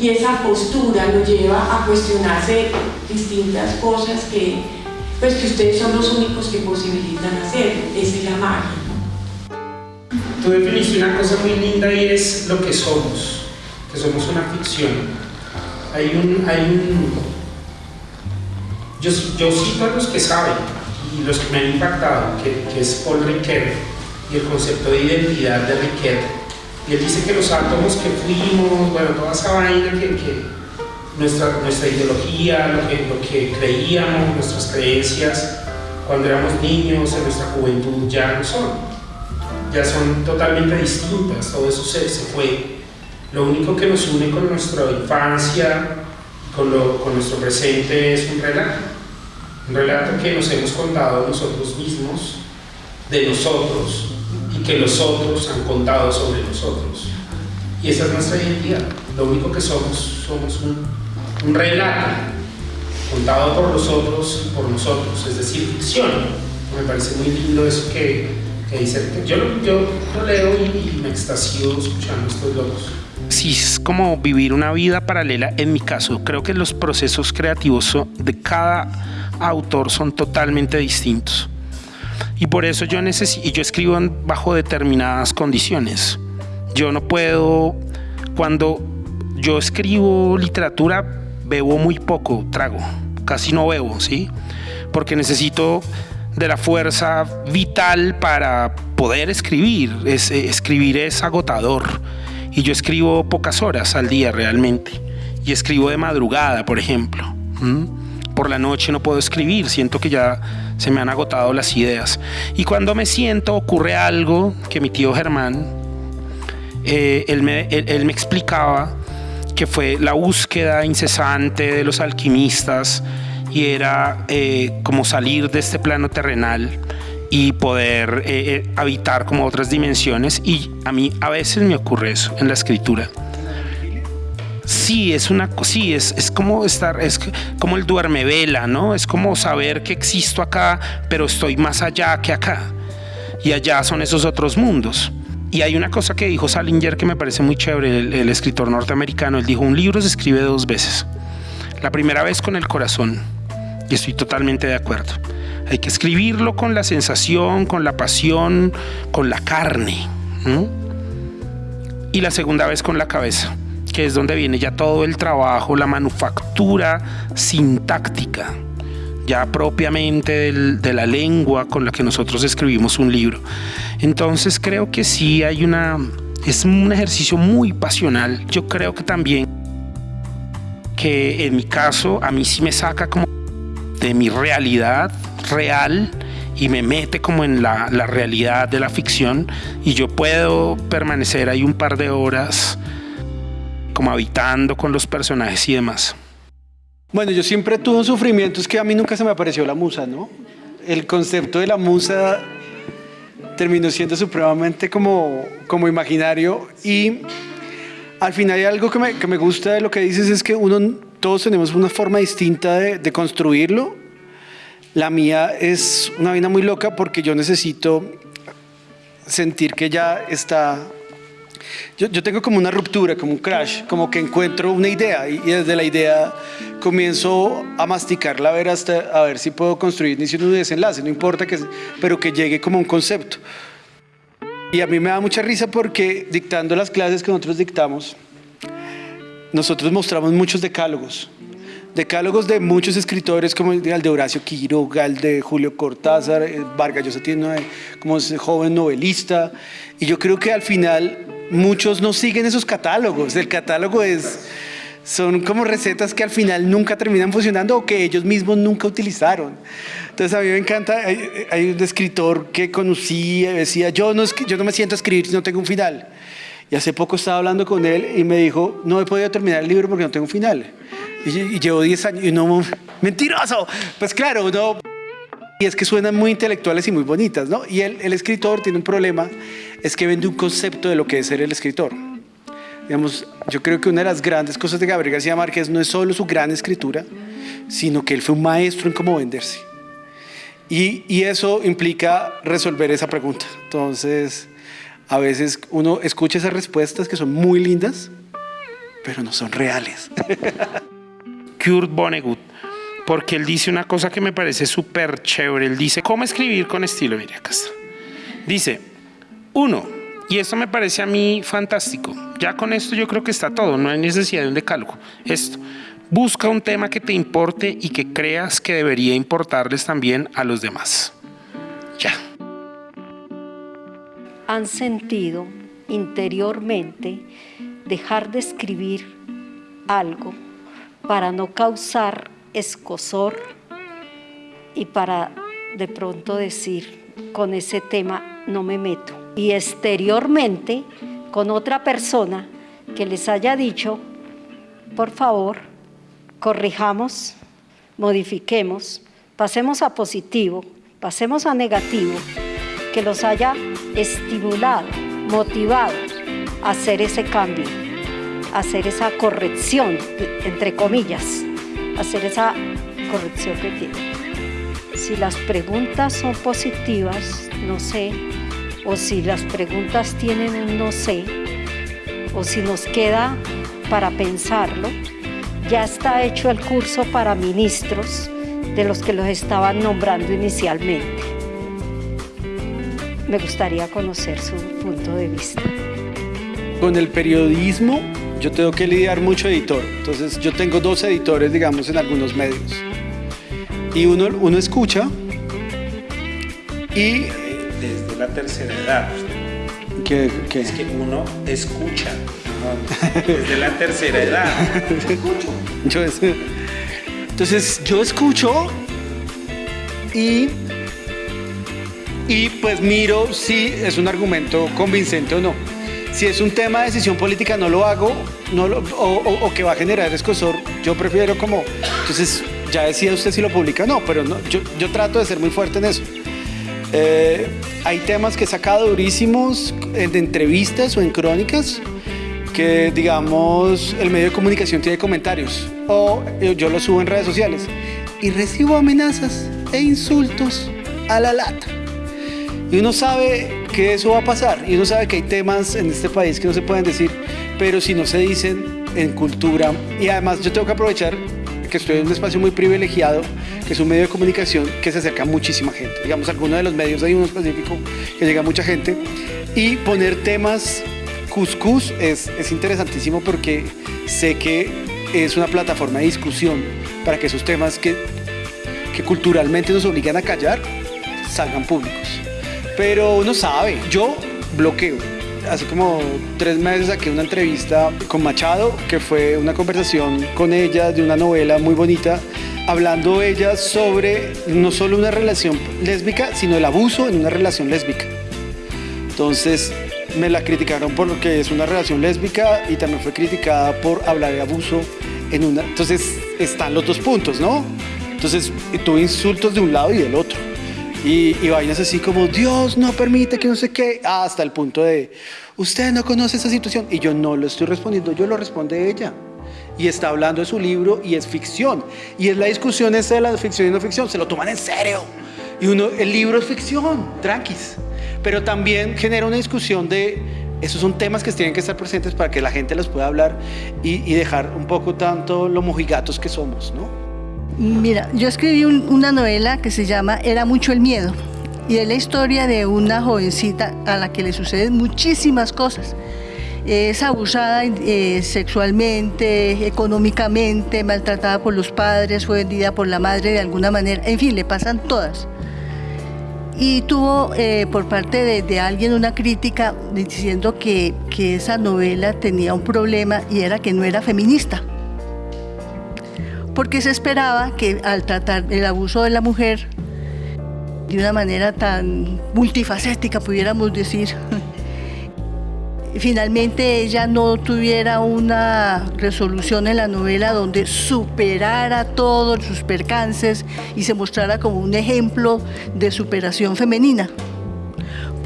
y esa postura lo lleva a cuestionarse distintas cosas que, pues que ustedes son los únicos que posibilitan hacer, esa es la magia. Tú definiste una cosa muy linda y es lo que somos, que somos una ficción. Hay un, hay un yo, cito a los que saben, y los que me han impactado, que, que es Paul Ricoeur y el concepto de identidad de Ricoeur. Y él dice que los átomos que fuimos, bueno, toda esa vaina que, que nuestra, nuestra ideología, lo que, lo que creíamos, nuestras creencias, cuando éramos niños, en nuestra juventud, ya no son. Ya son totalmente distintas, todo eso se, se fue. Lo único que nos une con nuestra infancia, con, lo, con nuestro presente es un relato un relato que nos hemos contado nosotros mismos, de nosotros, y que los otros han contado sobre nosotros. Y esa es nuestra identidad. Lo único que somos, somos un, un relato contado por los otros y por nosotros, es decir, ficción. Me parece muy lindo eso que, que dice. Yo, yo lo leo y, y me extasío escuchando estos locos sí es como vivir una vida paralela en mi caso. Creo que los procesos creativos de cada autor son totalmente distintos. Y por eso yo y yo escribo bajo determinadas condiciones. Yo no puedo, cuando yo escribo literatura, bebo muy poco, trago, casi no bebo, ¿sí? Porque necesito de la fuerza vital para poder escribir. Es, eh, escribir es agotador. Y yo escribo pocas horas al día realmente. Y escribo de madrugada, por ejemplo por la noche no puedo escribir, siento que ya se me han agotado las ideas. Y cuando me siento ocurre algo que mi tío Germán, eh, él, me explicaba que fue la búsqueda incesante de los alquimistas y era eh, como salir de este plano terrenal y poder eh, habitar como otras dimensiones y a mí a veces me ocurre eso en la escritura sí, es una sí, es, es como estar, es como el duerme vela, ¿no? Es como saber que existo acá, pero estoy más allá que acá. Y allá son esos otros mundos. Y hay una cosa que dijo Salinger que me parece muy chévere, el, escritor norteamericano. Él dijo, un libro se escribe dos veces. La primera vez con el corazón. Y estoy totalmente de acuerdo. Hay que escribirlo con la sensación, con la pasión, con la carne. Y la segunda vez con la cabeza que es donde viene ya todo el trabajo, la manufactura sintáctica, ya propiamente de la lengua con la que nosotros escribimos un libro. Entonces creo que sí hay una, es un ejercicio muy pasional. Yo creo que también que en mi caso a mí sí me saca como de mi realidad real y me mete como en la, la realidad de la ficción y yo puedo permanecer ahí un par de horas como habitando con los personajes y demás. Bueno, yo siempre tuve un sufrimiento, es que a mí nunca se me apareció la musa, ¿no? El concepto de la musa terminó siendo supremamente como, como imaginario y al final hay algo que me, que me gusta de lo que dices es que uno, todos tenemos una forma distinta de, de construirlo. La mía es una vaina muy loca porque yo necesito sentir que ya está yo, yo, tengo como una ruptura, como un crash, como que encuentro una idea y, desde la idea comienzo a masticarla a ver, hasta, a ver si puedo construir ni si un desenlace, no importa que, pero que llegue como un concepto. Y a mí me da mucha risa porque dictando las clases que nosotros dictamos, nosotros mostramos muchos decálogos decálogos de muchos escritores como el de Horacio Quiroga, el de Julio Cortázar, eh, Vargas Llosa tiene como joven novelista y yo creo que al final muchos no siguen esos catálogos, el catálogo es son como recetas que al final nunca terminan funcionando o que ellos mismos nunca utilizaron. Entonces a mí me encanta, hay, un escritor que conocí, decía, yo no, yo no me siento a escribir si no tengo un final. Y hace poco estaba hablando con él y me dijo, no he podido terminar el libro porque no tengo un final. Y, llevo 10 años y no, mentiroso. Pues claro, no. Y es que suenan muy intelectuales y muy bonitas, ¿no? Y el, el escritor tiene un problema, es que vende un concepto de lo que es ser el escritor. Digamos, yo creo que una de las grandes cosas de Gabriel García Márquez no es solo su gran escritura, sino que él fue un maestro en cómo venderse. Y, y eso implica resolver esa pregunta. Entonces, a veces uno escucha esas respuestas que son muy lindas, pero no son reales. Kurt Vonnegut, porque él dice una cosa que me parece súper chévere. Él dice, ¿cómo escribir con estilo? Mire, acá está. Dice, uno, y esto me parece a mí fantástico. Ya con esto yo creo que está todo, no hay necesidad de un decálogo. Esto, busca un tema que te importe y que creas que debería importarles también a los demás. Ya. Han sentido interiormente dejar de escribir algo para no causar escosor y para de pronto decir, con ese tema no me meto. Y exteriormente, con otra persona que les haya dicho, por favor, corrijamos, modifiquemos, pasemos a positivo, pasemos a negativo, que los haya estimulado, motivado a hacer ese cambio hacer esa corrección, entre comillas, hacer esa corrección que tiene. Si las preguntas son positivas, no sé, o si las preguntas tienen un no sé, o si nos queda para pensarlo, ya está hecho el curso para ministros de los que los estaban nombrando inicialmente. Me gustaría conocer su punto de vista. Con el periodismo yo tengo que lidiar mucho editor. Entonces yo tengo dos editores, digamos, en algunos medios. Y uno, uno escucha y... Desde la tercera edad. ¿Qué, qué? Es que uno escucha. Desde la tercera edad. Yo entonces yo escucho y, y pues miro si es un argumento convincente o no. Si es un tema de decisión política, no lo hago, o, que va a generar escosor, yo prefiero como, entonces ya decía usted si lo publica o no, pero yo trato de ser muy fuerte en eso. Eh, hay temas que he sacado durísimos en entrevistas o en crónicas que, digamos, el medio de comunicación tiene comentarios o yo lo subo en redes sociales y recibo amenazas e insultos a la lata. Y uno sabe que eso va a pasar. Y uno sabe que hay temas en este país que no se pueden decir, pero si no se dicen en cultura. Y además yo tengo que aprovechar que estoy en un espacio muy privilegiado, que es un medio de comunicación que se acerca a muchísima gente. Digamos, alguno de los medios, hay uno específico que llega a mucha gente. Y poner temas cuscús es, es interesantísimo porque sé que es una plataforma de discusión para que esos temas que, que culturalmente nos obligan a callar salgan públicos. Pero uno sabe, yo bloqueo. Hace como tres meses saqué una entrevista con Machado, que fue una conversación con ella de una novela muy bonita, hablando ella sobre no solo una relación lésbica, sino el abuso en una relación lésbica. Entonces me la criticaron por lo que es una relación lésbica y también fue criticada por hablar de abuso en una... Entonces están los dos puntos, ¿no? Entonces tuve insultos de un lado y del otro. Y, y, vainas así como, Dios no permite que no sé qué, hasta el punto de, usted no conoce esa situación. Y yo no lo estoy respondiendo, yo lo responde ella. Y está hablando de su libro y es ficción. Y es la discusión esa de la ficción y no ficción, se lo toman en serio. Y uno, el libro es ficción, tranquis. Pero también genera una discusión de, esos son temas que tienen que estar presentes para que la gente los pueda hablar y, y dejar un poco tanto lo mojigatos que somos, ¿no? Mira, yo escribí una novela que se llama Era mucho el miedo y es la historia de una jovencita a la que le suceden muchísimas cosas es abusada eh, sexualmente, económicamente, maltratada por los padres, fue vendida por la madre de alguna manera, en fin, le pasan todas. Y tuvo eh, por parte de, alguien una crítica diciendo que, que esa novela tenía un problema y era que no era feminista. Porque se esperaba que al tratar el abuso de la mujer de una manera tan multifacética, pudiéramos decir, finalmente ella no tuviera una resolución en la novela donde superara todos sus percances y se mostrara como un ejemplo de superación femenina.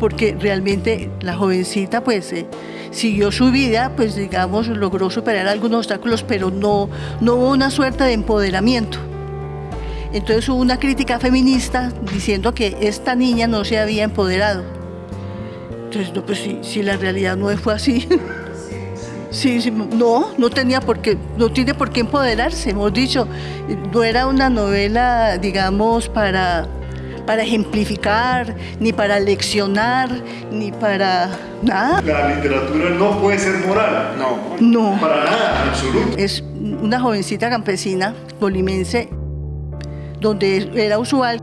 Porque realmente la jovencita pues eh, siguió su vida, pues digamos logró superar algunos obstáculos, pero no, no hubo una suerte de empoderamiento. Entonces hubo una crítica feminista diciendo que esta niña no se había empoderado. Entonces, no, pues si, la realidad no fue así. Sí, sí, no, no tenía por qué, no tiene por qué empoderarse, hemos dicho. No era una novela, digamos, para, para ejemplificar, ni para leccionar, ni para nada. La literatura no puede ser moral. No. No. Para nada, en absoluto. Es una jovencita campesina, polimense, donde era usual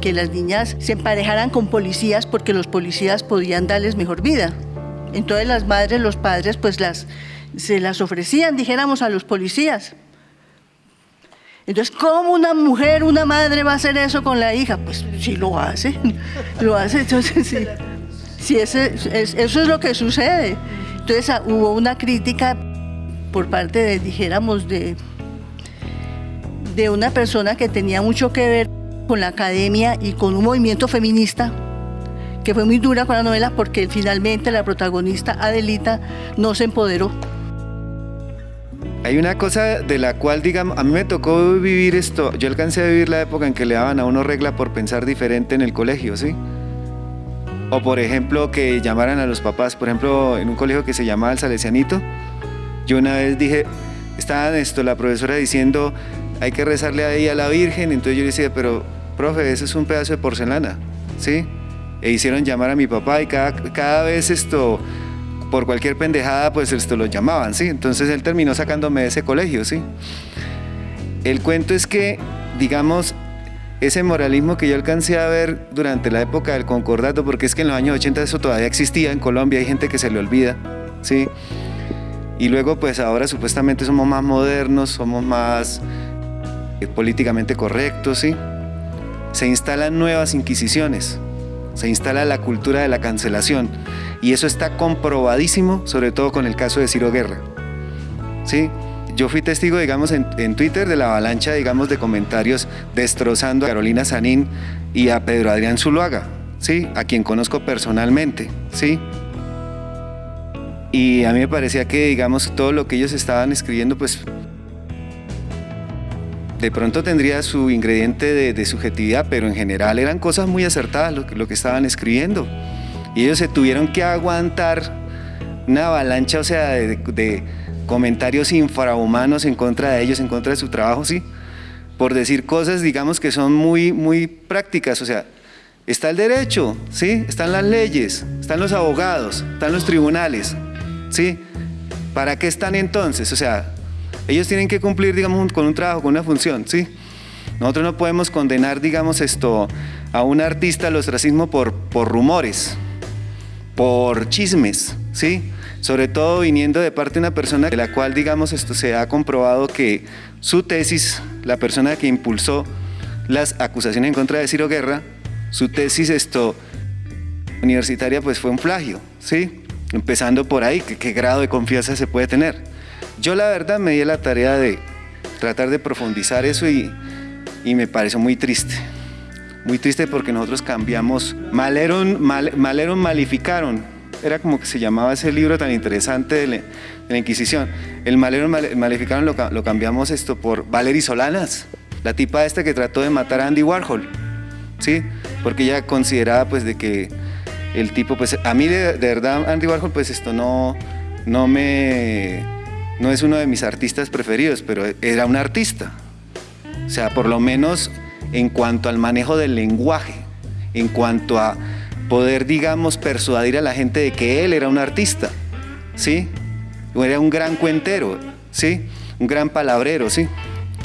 que las niñas se emparejaran con policías porque los policías podían darles mejor vida. Entonces las madres, los padres, pues las, se las ofrecían, dijéramos, a los policías. Entonces, ¿cómo una mujer, una madre va a hacer eso con la hija? Pues sí lo hace, lo hace, entonces sí. sí ese, eso es lo que sucede. Entonces ah, hubo una crítica por parte de, dijéramos, de, de una persona que tenía mucho que ver con la academia y con un movimiento feminista que fue muy dura con la novela porque finalmente la protagonista Adelita no se empoderó. Hay una cosa de la cual, digamos, a mí me tocó vivir esto. Yo alcancé a vivir la época en que le daban a uno regla por pensar diferente en el colegio, ¿sí? O por ejemplo, que llamaran a los papás, por ejemplo, en un colegio que se llamaba el Salesianito, yo una vez dije, estaba esto, la profesora diciendo, hay que rezarle ahí a la Virgen, entonces yo le decía, pero profe, ese es un pedazo de porcelana, ¿sí? E hicieron llamar a mi papá y cada, cada vez esto, por cualquier pendejada, pues esto lo llamaban, ¿sí? Entonces él terminó sacándome de ese colegio, ¿sí? El cuento es que, digamos, ese moralismo que yo alcancé a ver durante la época del concordato, porque es que en los años 80 eso todavía existía en Colombia, hay gente que se le olvida, ¿sí? Y luego pues ahora supuestamente somos más modernos, somos más eh, políticamente correctos, ¿sí? Se instalan nuevas inquisiciones, se instala la cultura de la cancelación y eso está comprobadísimo, sobre todo con el caso de Ciro Guerra, ¿sí? Yo fui testigo, digamos, en, Twitter de la avalancha, digamos, de comentarios destrozando a Carolina Sanín y a Pedro Adrián Zuluaga, ¿sí? A quien conozco personalmente, ¿sí? Y a mí me parecía que, digamos, todo lo que ellos estaban escribiendo, pues de pronto tendría su ingrediente de, subjetividad, pero en general eran cosas muy acertadas lo, que estaban escribiendo. Y ellos se tuvieron que aguantar una avalancha, o sea, de, comentarios infrahumanos en contra de ellos, en contra de su trabajo, sí, por decir cosas, digamos, que son muy, muy prácticas, o sea, está el derecho, sí, están las leyes, están los abogados, están los tribunales, sí, ¿para qué están entonces? O sea, ellos tienen que cumplir, digamos, con un trabajo, con una función, ¿sí? Nosotros no podemos condenar, digamos, esto a un artista al ostracismo por, rumores, por chismes, ¿sí? Sobre todo viniendo de parte de una persona de la cual, digamos, esto se ha comprobado que su tesis, la persona que impulsó las acusaciones en contra de Ciro Guerra, su tesis esto universitaria pues fue un plagio, ¿sí? Empezando por ahí, qué grado de confianza se puede tener? Yo la verdad me di la tarea de tratar de profundizar eso y, me pareció muy triste. Muy triste porque nosotros cambiamos, maleron, maleron, malificaron. Era como que se llamaba ese libro tan interesante de la, Inquisición. El maleron, malificaron lo, cambiamos esto por Valery Solanas, la tipa esta que trató de matar a Andy Warhol. ¿Sí? Porque ella consideraba pues de que el tipo, pues a mí de, de verdad Andy Warhol pues esto no, no me no es uno de mis artistas preferidos, pero era un artista. O sea, por lo menos en cuanto al manejo del lenguaje, en cuanto a poder, digamos, persuadir a la gente de que él era un artista. ¿sí? Era un gran cuentero, ¿sí? Un gran palabrero, ¿sí?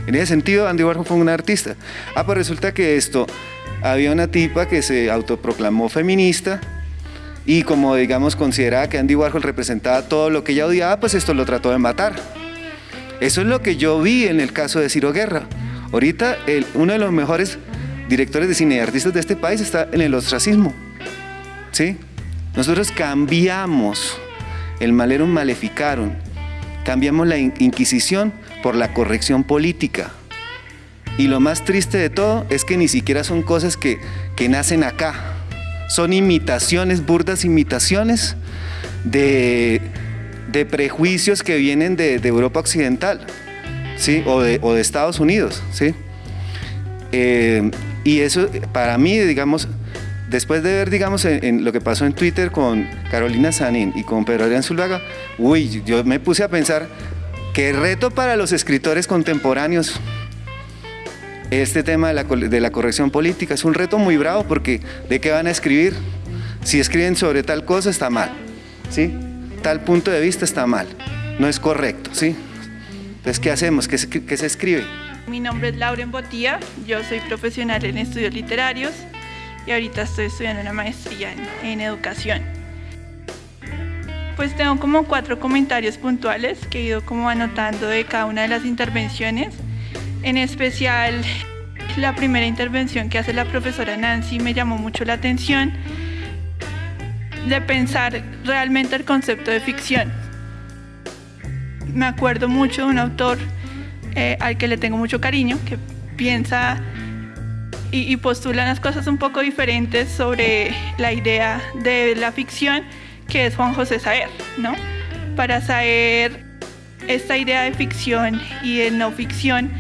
En ese sentido, Andy Warhol fue un artista. Ah, pues resulta que esto, había una tipa que se autoproclamó feminista y como digamos consideraba que Andy Warhol representaba todo lo que ella odiaba, pues esto lo trató de matar. Eso es lo que yo vi en el caso de Ciro Guerra. Ahorita uno de los mejores directores de cine y artistas de este país está en el ostracismo. ¿Sí? Nosotros cambiamos el malero maleficaron, cambiamos la Inquisición por la corrección política. Y lo más triste de todo es que ni siquiera son cosas que, que nacen acá. Son imitaciones, burdas imitaciones de, de prejuicios que vienen de, de Europa Occidental ¿sí? o, de, o de Estados Unidos. ¿sí? Eh, y eso para mí, digamos, después de ver, digamos, en, lo que pasó en Twitter con Carolina Sanín y con Pedro Adrián Zulvaga, uy, yo me puse a pensar, qué reto para los escritores contemporáneos este tema de la, de la corrección política. Es un reto muy bravo porque ¿de qué van a escribir? Si escriben sobre tal cosa está mal, ¿sí? Tal punto de vista está mal, no es correcto, ¿sí? Entonces, ¿qué hacemos? ¿Qué se, qué se escribe? Mi nombre es Lauren Botía, yo soy profesional en estudios literarios y ahorita estoy estudiando una maestría en, educación. Pues tengo como cuatro comentarios puntuales que he ido como anotando de cada una de las intervenciones. En especial la primera intervención que hace la profesora Nancy me llamó mucho la atención de pensar realmente el concepto de ficción. Me acuerdo mucho de un autor eh, al que le tengo mucho cariño, que piensa y, postulan las cosas un poco diferentes sobre la idea de la ficción, que es Juan José Saer, ¿no? Para Saer, esta idea de ficción y de no ficción,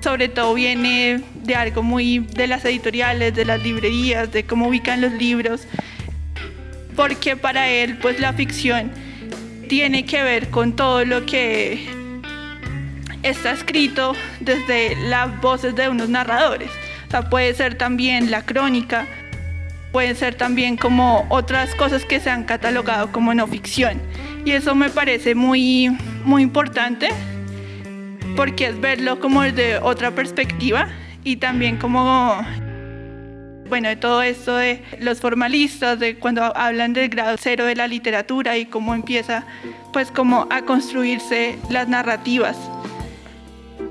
sobre todo viene de algo muy de las editoriales, de las librerías, de cómo ubican los libros, porque para él, pues la ficción tiene que ver con todo lo que está escrito desde las voces de unos narradores puede ser también la crónica, puede ser también como otras cosas que se han catalogado como no ficción. Y eso me parece muy, muy importante porque es verlo como desde otra perspectiva y también como, bueno, de todo esto de los formalistas, de cuando hablan del grado cero de la literatura y cómo empieza pues como a construirse las narrativas.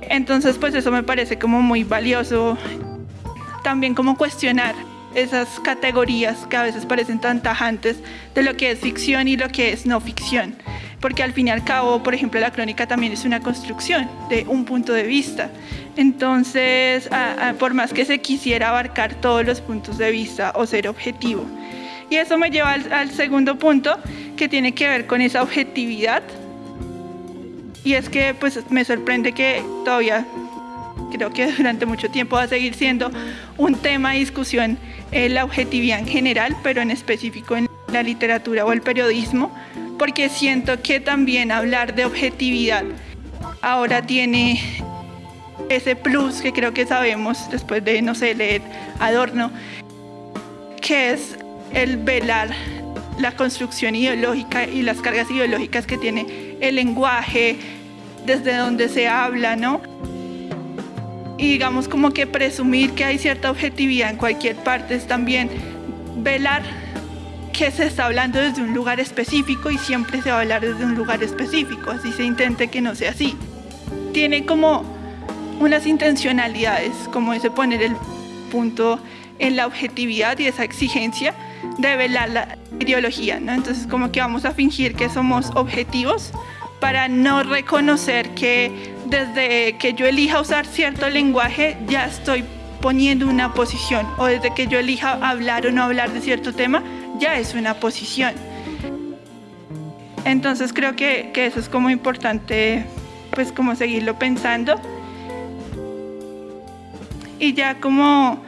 Entonces pues eso me parece como muy valioso también como cuestionar esas categorías que a veces parecen tan tajantes de lo que es ficción y lo que es no ficción. Porque al fin y al cabo, por ejemplo, la crónica también es una construcción de un punto de vista. Entonces, por más que se quisiera abarcar todos los puntos de vista o ser objetivo. Y eso me lleva al, segundo punto, que tiene que ver con esa objetividad. Y es que pues me sorprende que todavía creo que durante mucho tiempo va a seguir siendo un tema de discusión la objetividad en general, pero en específico en la literatura o el periodismo, porque siento que también hablar de objetividad ahora tiene ese plus que creo que sabemos después de, no sé, leer Adorno, que es el velar la construcción ideológica y las cargas ideológicas que tiene el lenguaje, desde donde se habla, ¿no? Y digamos como que presumir que hay cierta objetividad en cualquier parte es también velar que se está hablando desde un lugar específico y siempre se va a hablar desde un lugar específico, así se intente que no sea así. Tiene como unas intencionalidades, como ese poner el punto en la objetividad y esa exigencia de velar la ideología, ¿no? Entonces como que vamos a fingir que somos objetivos para no reconocer que desde que yo elija usar cierto lenguaje ya estoy poniendo una posición o desde que yo elija hablar o no hablar de cierto tema ya es una posición. Entonces creo que, eso es como importante pues como seguirlo pensando y ya como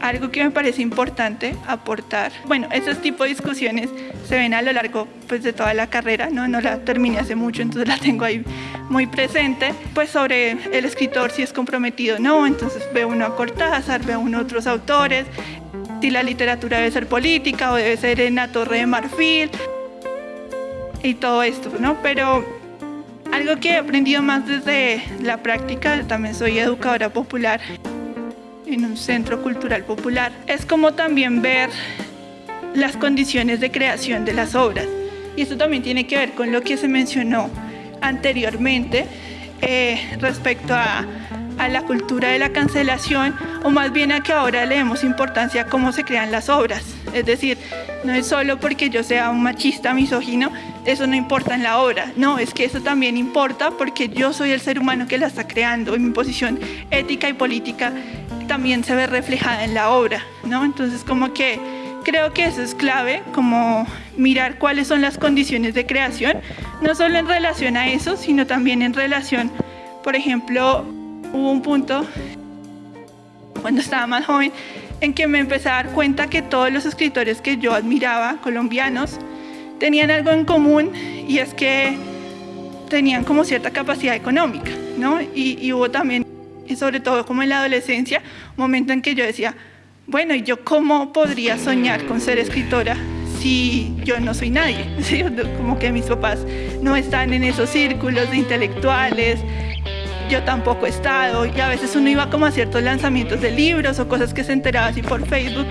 algo que me parece importante aportar. Bueno, esos tipos de discusiones se ven a lo largo pues, de toda la carrera, ¿no? no la terminé hace mucho, entonces la tengo ahí muy presente, pues sobre el escritor si es comprometido o no, entonces ve uno a Cortázar, ve uno a otros autores, si la literatura debe ser política o debe ser en la torre de marfil. y todo esto, ¿no? Pero algo que he aprendido más desde la práctica, también soy educadora popular en un centro cultural popular, es como también ver las condiciones de creación de las obras. Y esto también tiene que ver con lo que se mencionó anteriormente eh, respecto a, a la cultura de la cancelación o más bien a que ahora le demos importancia a cómo se crean las obras. Es decir, no es solo porque yo sea un machista misógino, eso no importa en la obra. No, es que eso también importa porque yo soy el ser humano que la está creando y mi posición ética y política también se ve reflejada en la obra, ¿no? Entonces como que creo que eso es clave, como mirar cuáles son las condiciones de creación, no solo en relación a eso, sino también en relación, por ejemplo, hubo un punto cuando estaba más joven en que me empecé a dar cuenta que todos los escritores que yo admiraba, colombianos, tenían algo en común y es que tenían como cierta capacidad económica, ¿no? Y, y hubo también sobre todo como en la adolescencia, un momento en que yo decía, bueno, ¿y yo cómo podría soñar con ser escritora si yo no soy nadie? Como que mis papás no están en esos círculos de intelectuales, yo tampoco he estado, y a veces uno iba como a ciertos lanzamientos de libros o cosas que se enteraba así por Facebook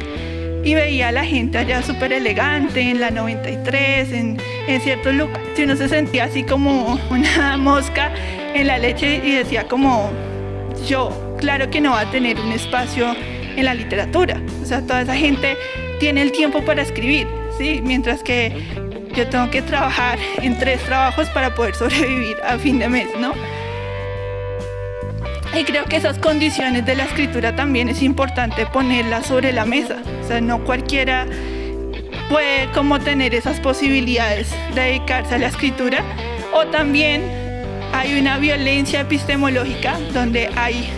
y veía a la gente allá súper elegante, en la 93, en, en ciertos lugares, y uno se sentía así como una mosca en la leche y decía como, yo, claro que no va a tener un espacio en la literatura. O sea, toda esa gente tiene el tiempo para escribir, ¿sí? Mientras que yo tengo que trabajar en tres trabajos para poder sobrevivir a fin de mes, ¿no? Y creo que esas condiciones de la escritura también es importante ponerlas sobre la mesa. O sea, no cualquiera puede como tener esas posibilidades de dedicarse a la escritura. O también hay una violencia epistemológica donde hay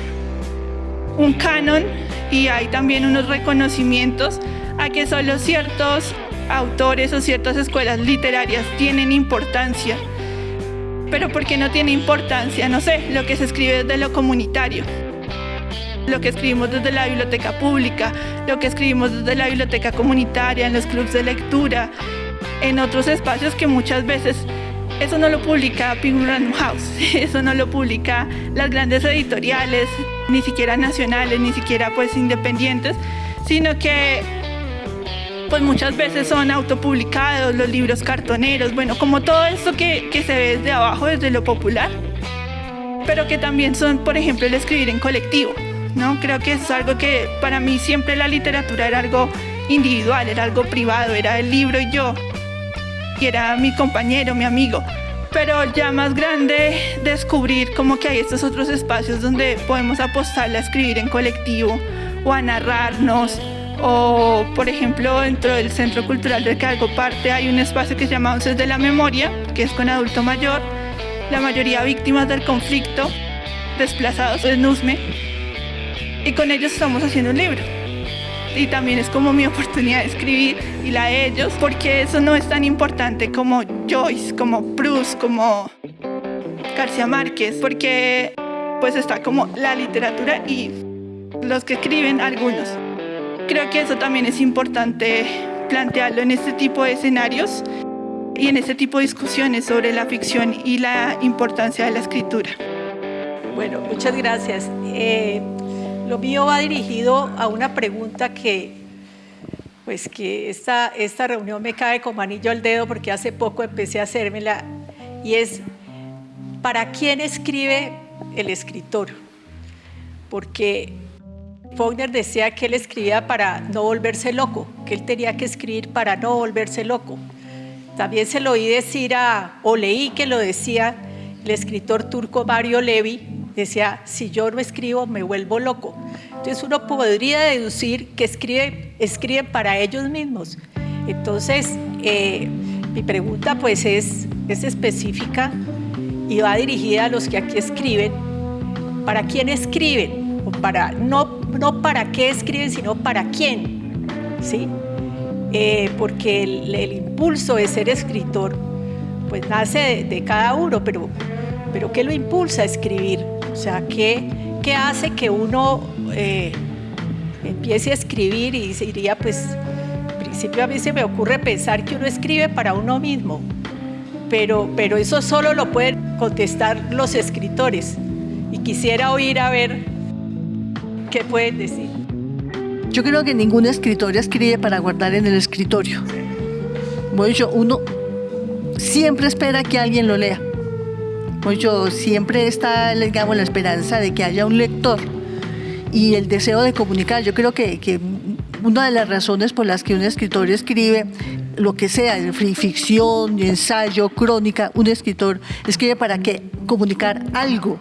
un canon y hay también unos reconocimientos a que solo ciertos autores o ciertas escuelas literarias tienen importancia. Pero ¿por qué no tiene importancia? No sé, lo que se escribe desde lo comunitario, lo que escribimos desde la biblioteca pública, lo que escribimos desde la biblioteca comunitaria, en los clubes de lectura, en otros espacios que muchas veces eso no lo publica Penguin Random House, eso no lo publica las grandes editoriales, ni siquiera nacionales, ni siquiera pues independientes, sino que pues muchas veces son autopublicados, los libros cartoneros, bueno, como todo esto que, que se ve desde abajo, desde lo popular, pero que también son, por ejemplo, el escribir en colectivo, ¿no? Creo que es algo que para mí siempre la literatura era algo individual, era algo privado, era el libro y yo, y era mi compañero, mi amigo. Pero ya más grande, descubrir como que hay estos otros espacios donde podemos apostarle a escribir en colectivo o a narrarnos. O, por ejemplo, dentro del Centro Cultural del que parte hay un espacio que se llama Onces de la Memoria, que es con adulto mayor, la mayoría víctimas del conflicto, desplazados en NUSME, y con ellos estamos haciendo un libro. Y también es como mi oportunidad de escribir y la de ellos, porque eso no es tan importante como Joyce, como Proust, como García Márquez, porque pues está como la literatura y los que escriben algunos. Creo que eso también es importante plantearlo en este tipo de escenarios y en este tipo de discusiones sobre la ficción y la importancia de la escritura. Bueno, muchas gracias. Eh, lo mío va dirigido a una pregunta que, pues que esta, esta reunión me cae como anillo al dedo porque hace poco empecé a hacérmela y es, ¿para quién escribe el escritor? Porque Faulkner decía que él escribía para no volverse loco, que él tenía que escribir para no volverse loco. También se lo oí decir a, o leí que lo decía el escritor turco Mario Levi, decía, si yo no escribo me vuelvo loco. Entonces uno podría deducir que escribe, escriben para ellos mismos. Entonces, eh, mi pregunta pues es, es específica y va dirigida a los que aquí escriben. ¿Para quién escriben? O para, no, no para qué escriben, sino para quién. ¿sí? Eh, porque el, impulso de ser escritor pues nace de, cada uno, pero, pero ¿qué lo impulsa a escribir? O sea, ¿qué, qué hace que uno eh, empiece a escribir y diría, pues, en principio a mí se me ocurre pensar que uno escribe para uno mismo, pero, pero eso solo lo pueden contestar los escritores. Y quisiera oír a ver qué pueden decir. Yo creo que ningún escritor escribe para guardar en el escritorio. Bueno, uno siempre espera que alguien lo lea. Bueno, siempre está, digamos, la esperanza de que haya un lector y el deseo de comunicar. Yo creo que, que una de las razones por las que un escritor escribe lo que sea, ficción, ensayo, crónica, un escritor escribe para que comunicar algo.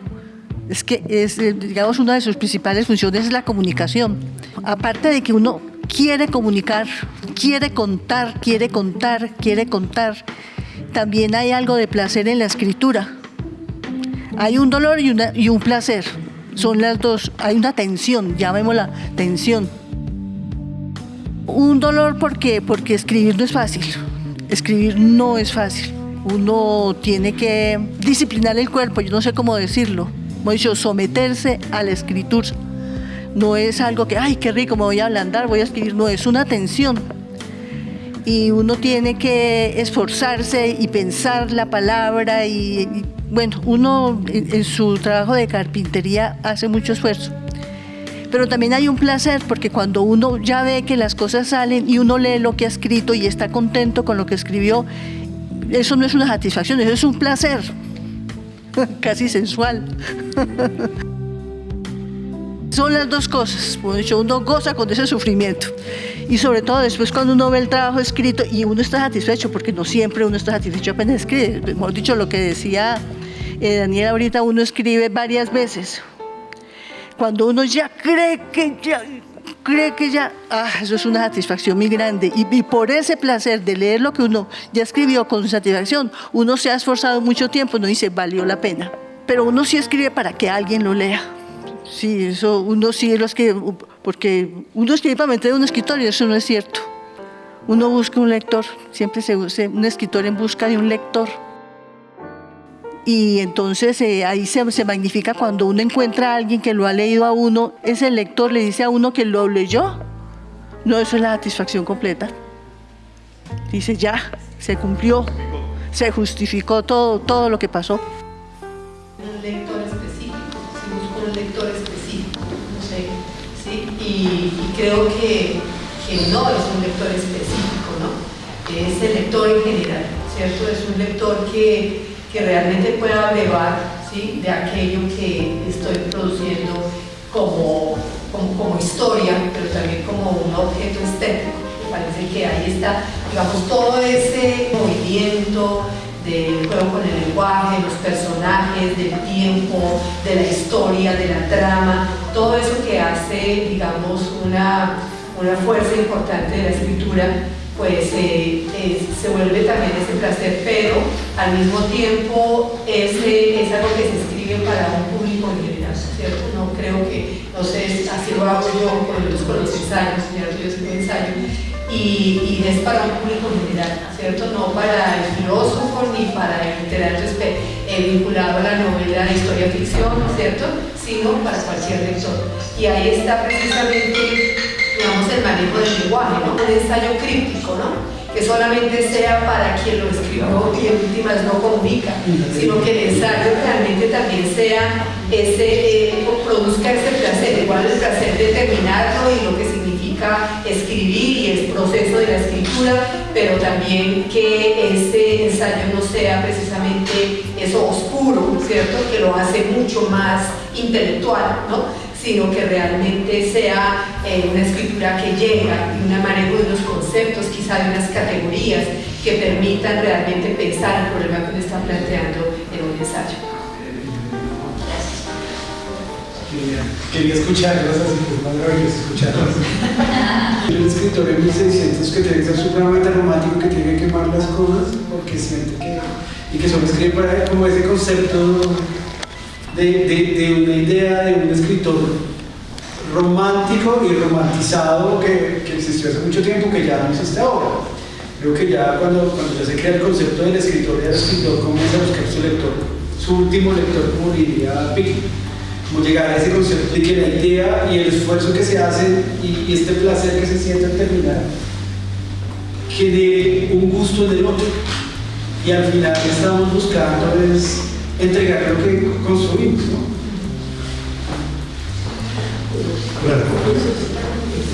Es que eh, digamos, una de sus principales funciones es la comunicación. Aparte de que uno quiere comunicar, quiere contar, quiere contar, quiere contar, también hay algo de placer en la escritura. Hay un dolor y, y un placer. Son las dos. Hay una tensión, llamémosla tensión. Un dolor porque, porque escribir no es fácil. Escribir no es fácil. Uno tiene que disciplinar el cuerpo, yo no sé cómo decirlo. Como dicho, someterse a la escritura. No es algo que, ay, qué rico, me voy a ablandar, voy a escribir. No, es una tensión. Y uno tiene que esforzarse y pensar la palabra. Y, bueno, uno en su trabajo de carpintería hace mucho esfuerzo pero también hay un placer porque cuando uno ya ve que las cosas salen y uno lee lo que ha escrito y está contento con lo que escribió, eso no es una satisfacción, eso es un placer, casi sensual. Son las dos cosas, uno goza con ese sufrimiento. Y sobre todo después cuando uno ve el trabajo escrito y uno está satisfecho, porque no siempre uno está satisfecho apenas escribe, hemos dicho lo que decía eh, Daniel ahorita, uno escribe varias veces, cuando uno ya cree que cree que ya, ah, eso es una satisfacción muy grande. Y, por ese placer de leer lo que uno ya escribió con satisfacción, uno se ha esforzado mucho tiempo, no dice, valió la pena. Pero uno sí escribe para que alguien lo lea. Sí, eso uno sí lo escribe, porque uno escribe para meter un escritorio, eso no es cierto. Uno busca un lector, siempre se usa un escritor en busca de un lector y entonces eh, ahí se, se, magnifica cuando uno encuentra a alguien que lo ha leído a uno, ese lector le dice a uno que lo leyó. No, eso es la satisfacción completa. Dice, ya, se cumplió, se justificó todo, todo lo que pasó. Un lector específico, se busca un lector específico, no sé, ¿sí? y, creo que, que no es un lector específico, ¿no? Es el lector en general, ¿cierto? Es un lector que que realmente pueda brevar ¿sí? de aquello que estoy produciendo como, como, historia, pero también como un objeto estético. Me parece que ahí está, digamos, todo ese movimiento del juego con el lenguaje, los personajes, del tiempo, de la historia, de la trama, todo eso que hace, digamos, una, una fuerza importante de la escritura pues eh, se vuelve también ese placer, pero al mismo tiempo es, es algo que se escribe para un público en general, ¿cierto? No creo que, no sé, así lo hago yo con los, ensayos, ¿cierto? Yo escribo ensayo, y, y, es para un público en general, ¿cierto? No para el filósofo ni para el literato eh, vinculado a la novela de historia ficción, ¿cierto? Sino para cualquier lector. Y ahí está precisamente digamos, el manejo del lenguaje, ¿no? Un ensayo críptico, ¿no? Que solamente sea para quien lo escribió y en últimas no comunica, sino que el ensayo realmente también sea ese, eh, produzca ese placer, igual el placer de terminarlo y lo que significa escribir y el proceso de la escritura, pero también que ese ensayo no sea precisamente eso oscuro, ¿cierto? Que lo hace mucho más intelectual, ¿no? Sino que realmente sea eh, una escritura que llega y un manejo de unos conceptos, quizá de unas categorías que permitan realmente pensar el problema que uno está planteando en un ensayo. Quería escucharlos, así que es maravilloso escucharlos. un escritor en 1600 que tiene que ser supremamente romántico, que tiene que quemar las cosas porque siente que. y que solo escribe para como ese concepto de, una idea de un escritor romántico y romantizado que, existió hace mucho tiempo, que ya no existe ahora. Creo que ya cuando, cuando ya se crea el concepto del escritor el escritor comienza a buscar su lector, su último lector, como diría Pick, como llegar a ese concepto de que la idea y el esfuerzo que se hace y, este placer que se siente al terminar genere un gusto en el otro y al final estamos buscando es entregar lo que construimos, ¿no?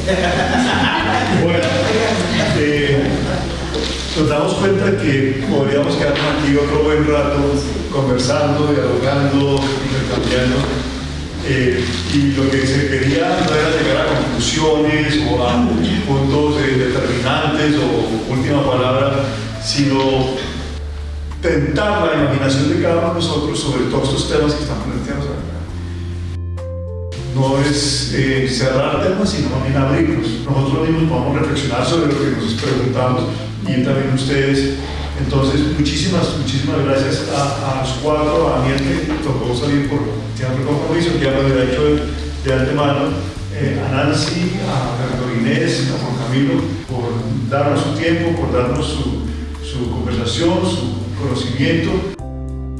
Bueno, eh, nos damos cuenta que podríamos quedarnos aquí otro buen rato conversando, dialogando, intercambiando. Eh, y lo que se quería no era llegar a conclusiones o a puntos eh, determinantes o última palabra, sino tentar la imaginación de cada uno de nosotros sobre todos estos temas que están planteados acá. No es eh, cerrar temas, sino también abrirlos. Nosotros mismos podemos reflexionar sobre lo que nos preguntamos y también ustedes. Entonces, muchísimas, muchísimas gracias a, a los cuatro, a Daniel que tocó salir por teatro compromiso, que ya lo había hecho de, de antemano, eh, a Nancy, a Fernando Inés, a Juan Camilo, por darnos su tiempo, por darnos su, su conversación, su conocimiento,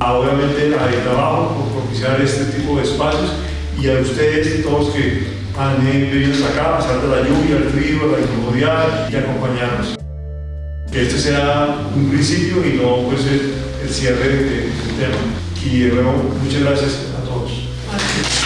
a, obviamente a el trabajo, por propiciar este tipo de espacios y a ustedes todos que han venido hasta acá, a pesar de la lluvia, el frío, la incomodidad y acompañarnos que este sea un principio y no pues el, el cierre del de, de tema. Y de nuevo, muchas gracias a todos.